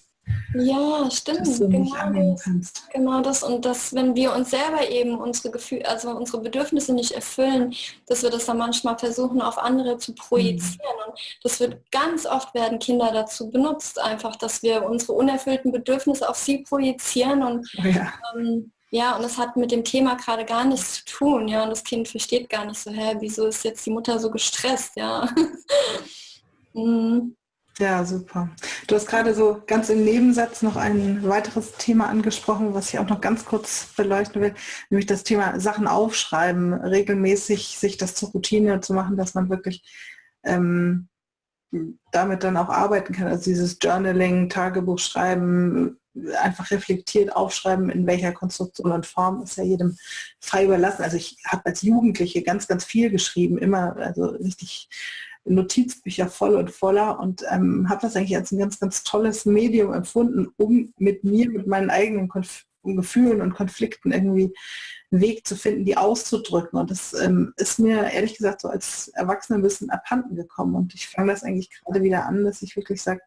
ja, stimmt. Du genau, kannst. genau das und dass, wenn wir uns selber eben unsere Gefühle, also unsere Bedürfnisse nicht erfüllen, dass wir das dann manchmal versuchen, auf andere zu projizieren. Mhm. Und das wird ganz oft werden Kinder dazu benutzt, einfach, dass wir unsere unerfüllten Bedürfnisse auf sie projizieren und oh ja. ähm, ja, und das hat mit dem Thema gerade gar nichts zu tun, ja, und das Kind versteht gar nicht so, hä, wieso ist jetzt die Mutter so gestresst, ja. mhm. Ja, super. Du hast gerade so ganz im Nebensatz noch ein weiteres Thema angesprochen, was ich auch noch ganz kurz beleuchten will, nämlich das Thema Sachen aufschreiben, regelmäßig sich das zur Routine zu machen, dass man wirklich ähm, damit dann auch arbeiten kann. Also dieses Journaling, Tagebuch schreiben, einfach reflektiert aufschreiben, in welcher Konstruktion und Form ist ja jedem frei überlassen. Also ich habe als Jugendliche ganz, ganz viel geschrieben, immer, also richtig Notizbücher voll und voller und ähm, habe das eigentlich als ein ganz, ganz tolles Medium empfunden, um mit mir, mit meinen eigenen Konf Gefühlen und Konflikten irgendwie einen Weg zu finden, die auszudrücken. Und das ähm, ist mir ehrlich gesagt so als Erwachsene ein bisschen abhanden gekommen. Und ich fange das eigentlich gerade wieder an, dass ich wirklich sage,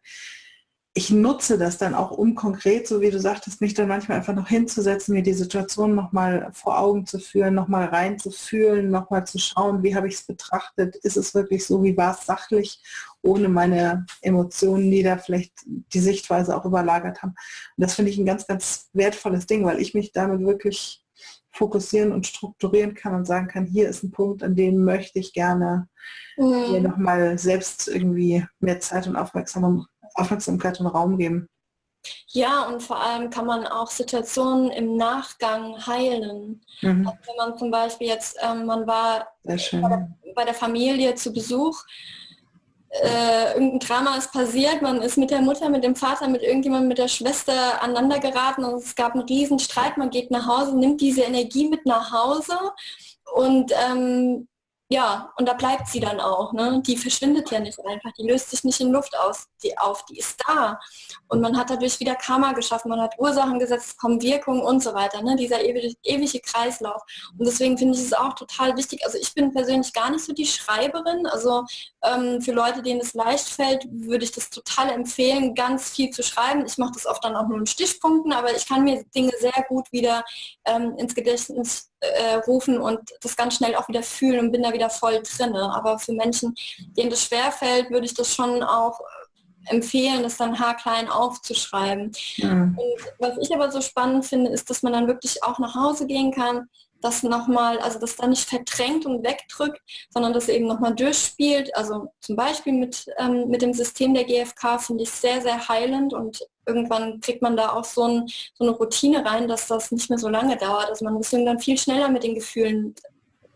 ich nutze das dann auch, um konkret, so wie du sagtest, mich dann manchmal einfach noch hinzusetzen, mir die Situation nochmal vor Augen zu führen, nochmal reinzufühlen, nochmal zu schauen, wie habe ich es betrachtet, ist es wirklich so, wie war es sachlich, ohne meine Emotionen, die da vielleicht die Sichtweise auch überlagert haben. Und das finde ich ein ganz, ganz wertvolles Ding, weil ich mich damit wirklich fokussieren und strukturieren kann und sagen kann, hier ist ein Punkt, an dem möchte ich gerne mhm. mir nochmal selbst irgendwie mehr Zeit und Aufmerksamkeit Aufmerksamkeit und Raum geben. Ja, und vor allem kann man auch Situationen im Nachgang heilen. Mhm. Also wenn man zum Beispiel jetzt, ähm, man war bei der, bei der, Familie zu Besuch, äh, irgendein Drama ist passiert, man ist mit der Mutter, mit dem Vater, mit irgendjemandem, mit der Schwester aneinander geraten und es gab einen riesen Streit, man geht nach Hause, nimmt diese Energie mit nach Hause und ähm, ja, und da bleibt sie dann auch. Ne? Die verschwindet ja nicht einfach, die löst sich nicht in Luft aus, die, auf, die ist da. Und man hat dadurch wieder Karma geschaffen, man hat Ursachen gesetzt, kommen Wirkungen und so weiter. Ne? Dieser ewige, ewige Kreislauf. Und deswegen finde ich es auch total wichtig. Also ich bin persönlich gar nicht so die Schreiberin. Also ähm, für Leute, denen es leicht fällt, würde ich das total empfehlen, ganz viel zu schreiben. Ich mache das oft dann auch nur in Stichpunkten, aber ich kann mir Dinge sehr gut wieder ähm, ins Gedächtnis äh, rufen und das ganz schnell auch wieder fühlen und bin da wieder voll drin. Aber für Menschen, denen das schwerfällt, würde ich das schon auch empfehlen, das dann haarklein aufzuschreiben. Mhm. Und was ich aber so spannend finde, ist, dass man dann wirklich auch nach Hause gehen kann, das nochmal, also das dann nicht verdrängt und wegdrückt, sondern das eben nochmal durchspielt. Also zum Beispiel mit, ähm, mit dem System der GfK finde ich sehr, sehr heilend und irgendwann kriegt man da auch so, ein, so, eine Routine rein, dass das nicht mehr so lange dauert. Also man ist irgendwann viel schneller mit den Gefühlen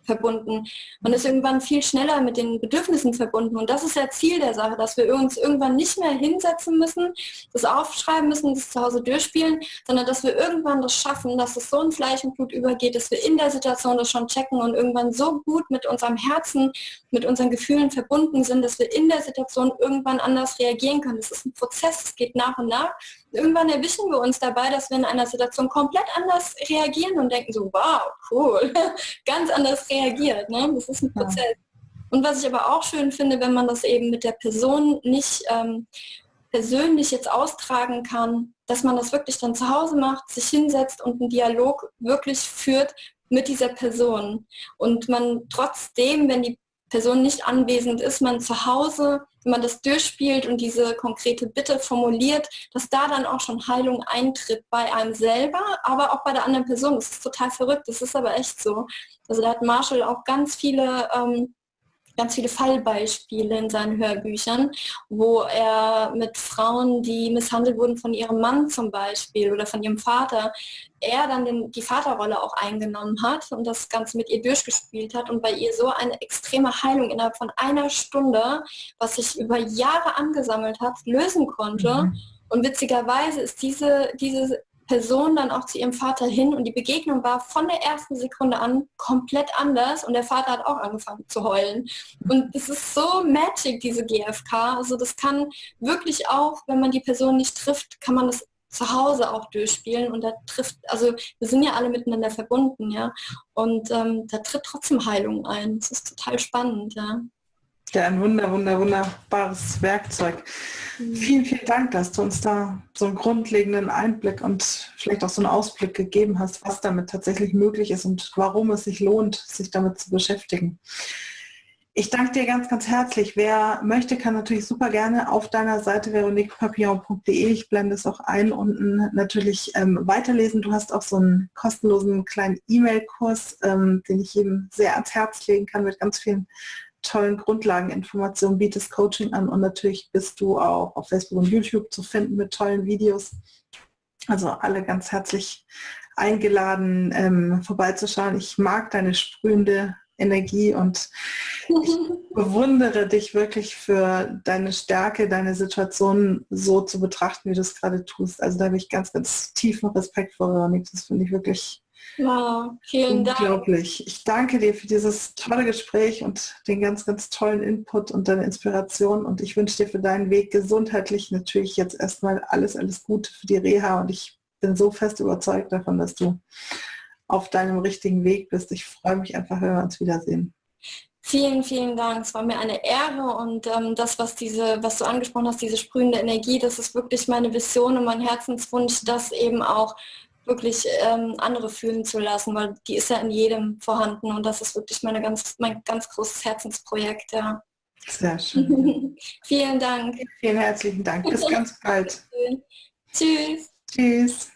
verbunden. Man ist irgendwann viel schneller mit den Bedürfnissen verbunden. Und das ist ja Ziel der Sache, dass wir uns irgendwann nicht mehr hinsetzen müssen, das aufschreiben müssen, das zu Hause durchspielen, sondern dass wir irgendwann das schaffen, dass es so in Fleisch und Blut übergeht, dass wir in der Situation das schon checken und irgendwann so gut mit unserem Herzen, mit unseren Gefühlen verbunden sind, dass wir in der Situation irgendwann anders reagieren können. Das ist ein Prozess, es geht nach und nach irgendwann erwischen wir uns dabei, dass wir in einer Situation komplett anders reagieren und denken so, wow, cool, ganz anders reagiert. Ne? Das ist ein Prozess. Ja. Und was ich aber auch schön finde, wenn man das eben mit der Person nicht ähm, persönlich jetzt austragen kann, dass man das wirklich dann zu Hause macht, sich hinsetzt und einen Dialog wirklich führt mit dieser Person. Und man trotzdem, wenn die Person nicht anwesend ist, man zu Hause, wenn man das durchspielt und diese konkrete Bitte formuliert, dass da dann auch schon Heilung eintritt bei einem selber, aber auch bei der anderen Person. Das ist total verrückt, das ist aber echt so. Also da hat Marshall auch ganz viele ähm, ganz viele Fallbeispiele in seinen Hörbüchern, wo er mit Frauen, die misshandelt wurden von ihrem Mann zum Beispiel oder von ihrem Vater, er dann den, die Vaterrolle auch eingenommen hat und das Ganze mit ihr durchgespielt hat und bei ihr so eine extreme Heilung innerhalb von einer Stunde, was sich über Jahre angesammelt hat, lösen konnte. Mhm. Und witzigerweise ist diese, diese Person dann auch zu ihrem Vater hin und die Begegnung war von der ersten Sekunde an komplett anders und der Vater hat auch angefangen zu heulen. Und es ist so magic, diese GFK. Also das kann wirklich auch, wenn man die Person nicht trifft, kann man das zu Hause auch durchspielen und da trifft, also wir sind ja alle miteinander verbunden, ja. Und ähm, da tritt trotzdem Heilung ein. Das ist total spannend, ja. Ja, ein wunder, wunder, wunderbares Werkzeug. Mhm. Vielen, vielen Dank, dass du uns da so einen grundlegenden Einblick und vielleicht auch so einen Ausblick gegeben hast, was damit tatsächlich möglich ist und warum es sich lohnt, sich damit zu beschäftigen. Ich danke dir ganz, ganz herzlich. Wer möchte, kann natürlich super gerne auf deiner Seite veroniquepapillon.de, ich blende es auch ein, unten natürlich ähm, weiterlesen. Du hast auch so einen kostenlosen kleinen E-Mail-Kurs, ähm, den ich jedem sehr ans Herz legen kann mit ganz vielen tollen Grundlageninformationen, bietest Coaching an und natürlich bist du auch auf Facebook und YouTube zu finden mit tollen Videos. Also alle ganz herzlich eingeladen, ähm, vorbeizuschauen. Ich mag deine sprühende Energie und ich bewundere dich wirklich für deine Stärke, deine Situation so zu betrachten, wie du es gerade tust. Also da habe ich ganz, ganz tiefen Respekt vor, Veronik. Das finde ich wirklich Wow, vielen Unglaublich. Dank. Ich danke dir für dieses tolle Gespräch und den ganz, ganz tollen Input und deine Inspiration. Und ich wünsche dir für deinen Weg gesundheitlich natürlich jetzt erstmal alles, alles Gute für die Reha. Und ich bin so fest überzeugt davon, dass du auf deinem richtigen Weg bist. Ich freue mich einfach, wenn wir uns wiedersehen. Vielen, vielen Dank. Es war mir eine Ehre und ähm, das, was diese, was du angesprochen hast, diese sprühende Energie, das ist wirklich meine Vision und mein Herzenswunsch, dass eben auch wirklich ähm, andere fühlen zu lassen, weil die ist ja in jedem vorhanden und das ist wirklich meine ganz, mein ganz großes Herzensprojekt. Ja. Sehr schön. Vielen Dank. Vielen herzlichen Dank. Bis ganz bald. Tschüss. Tschüss.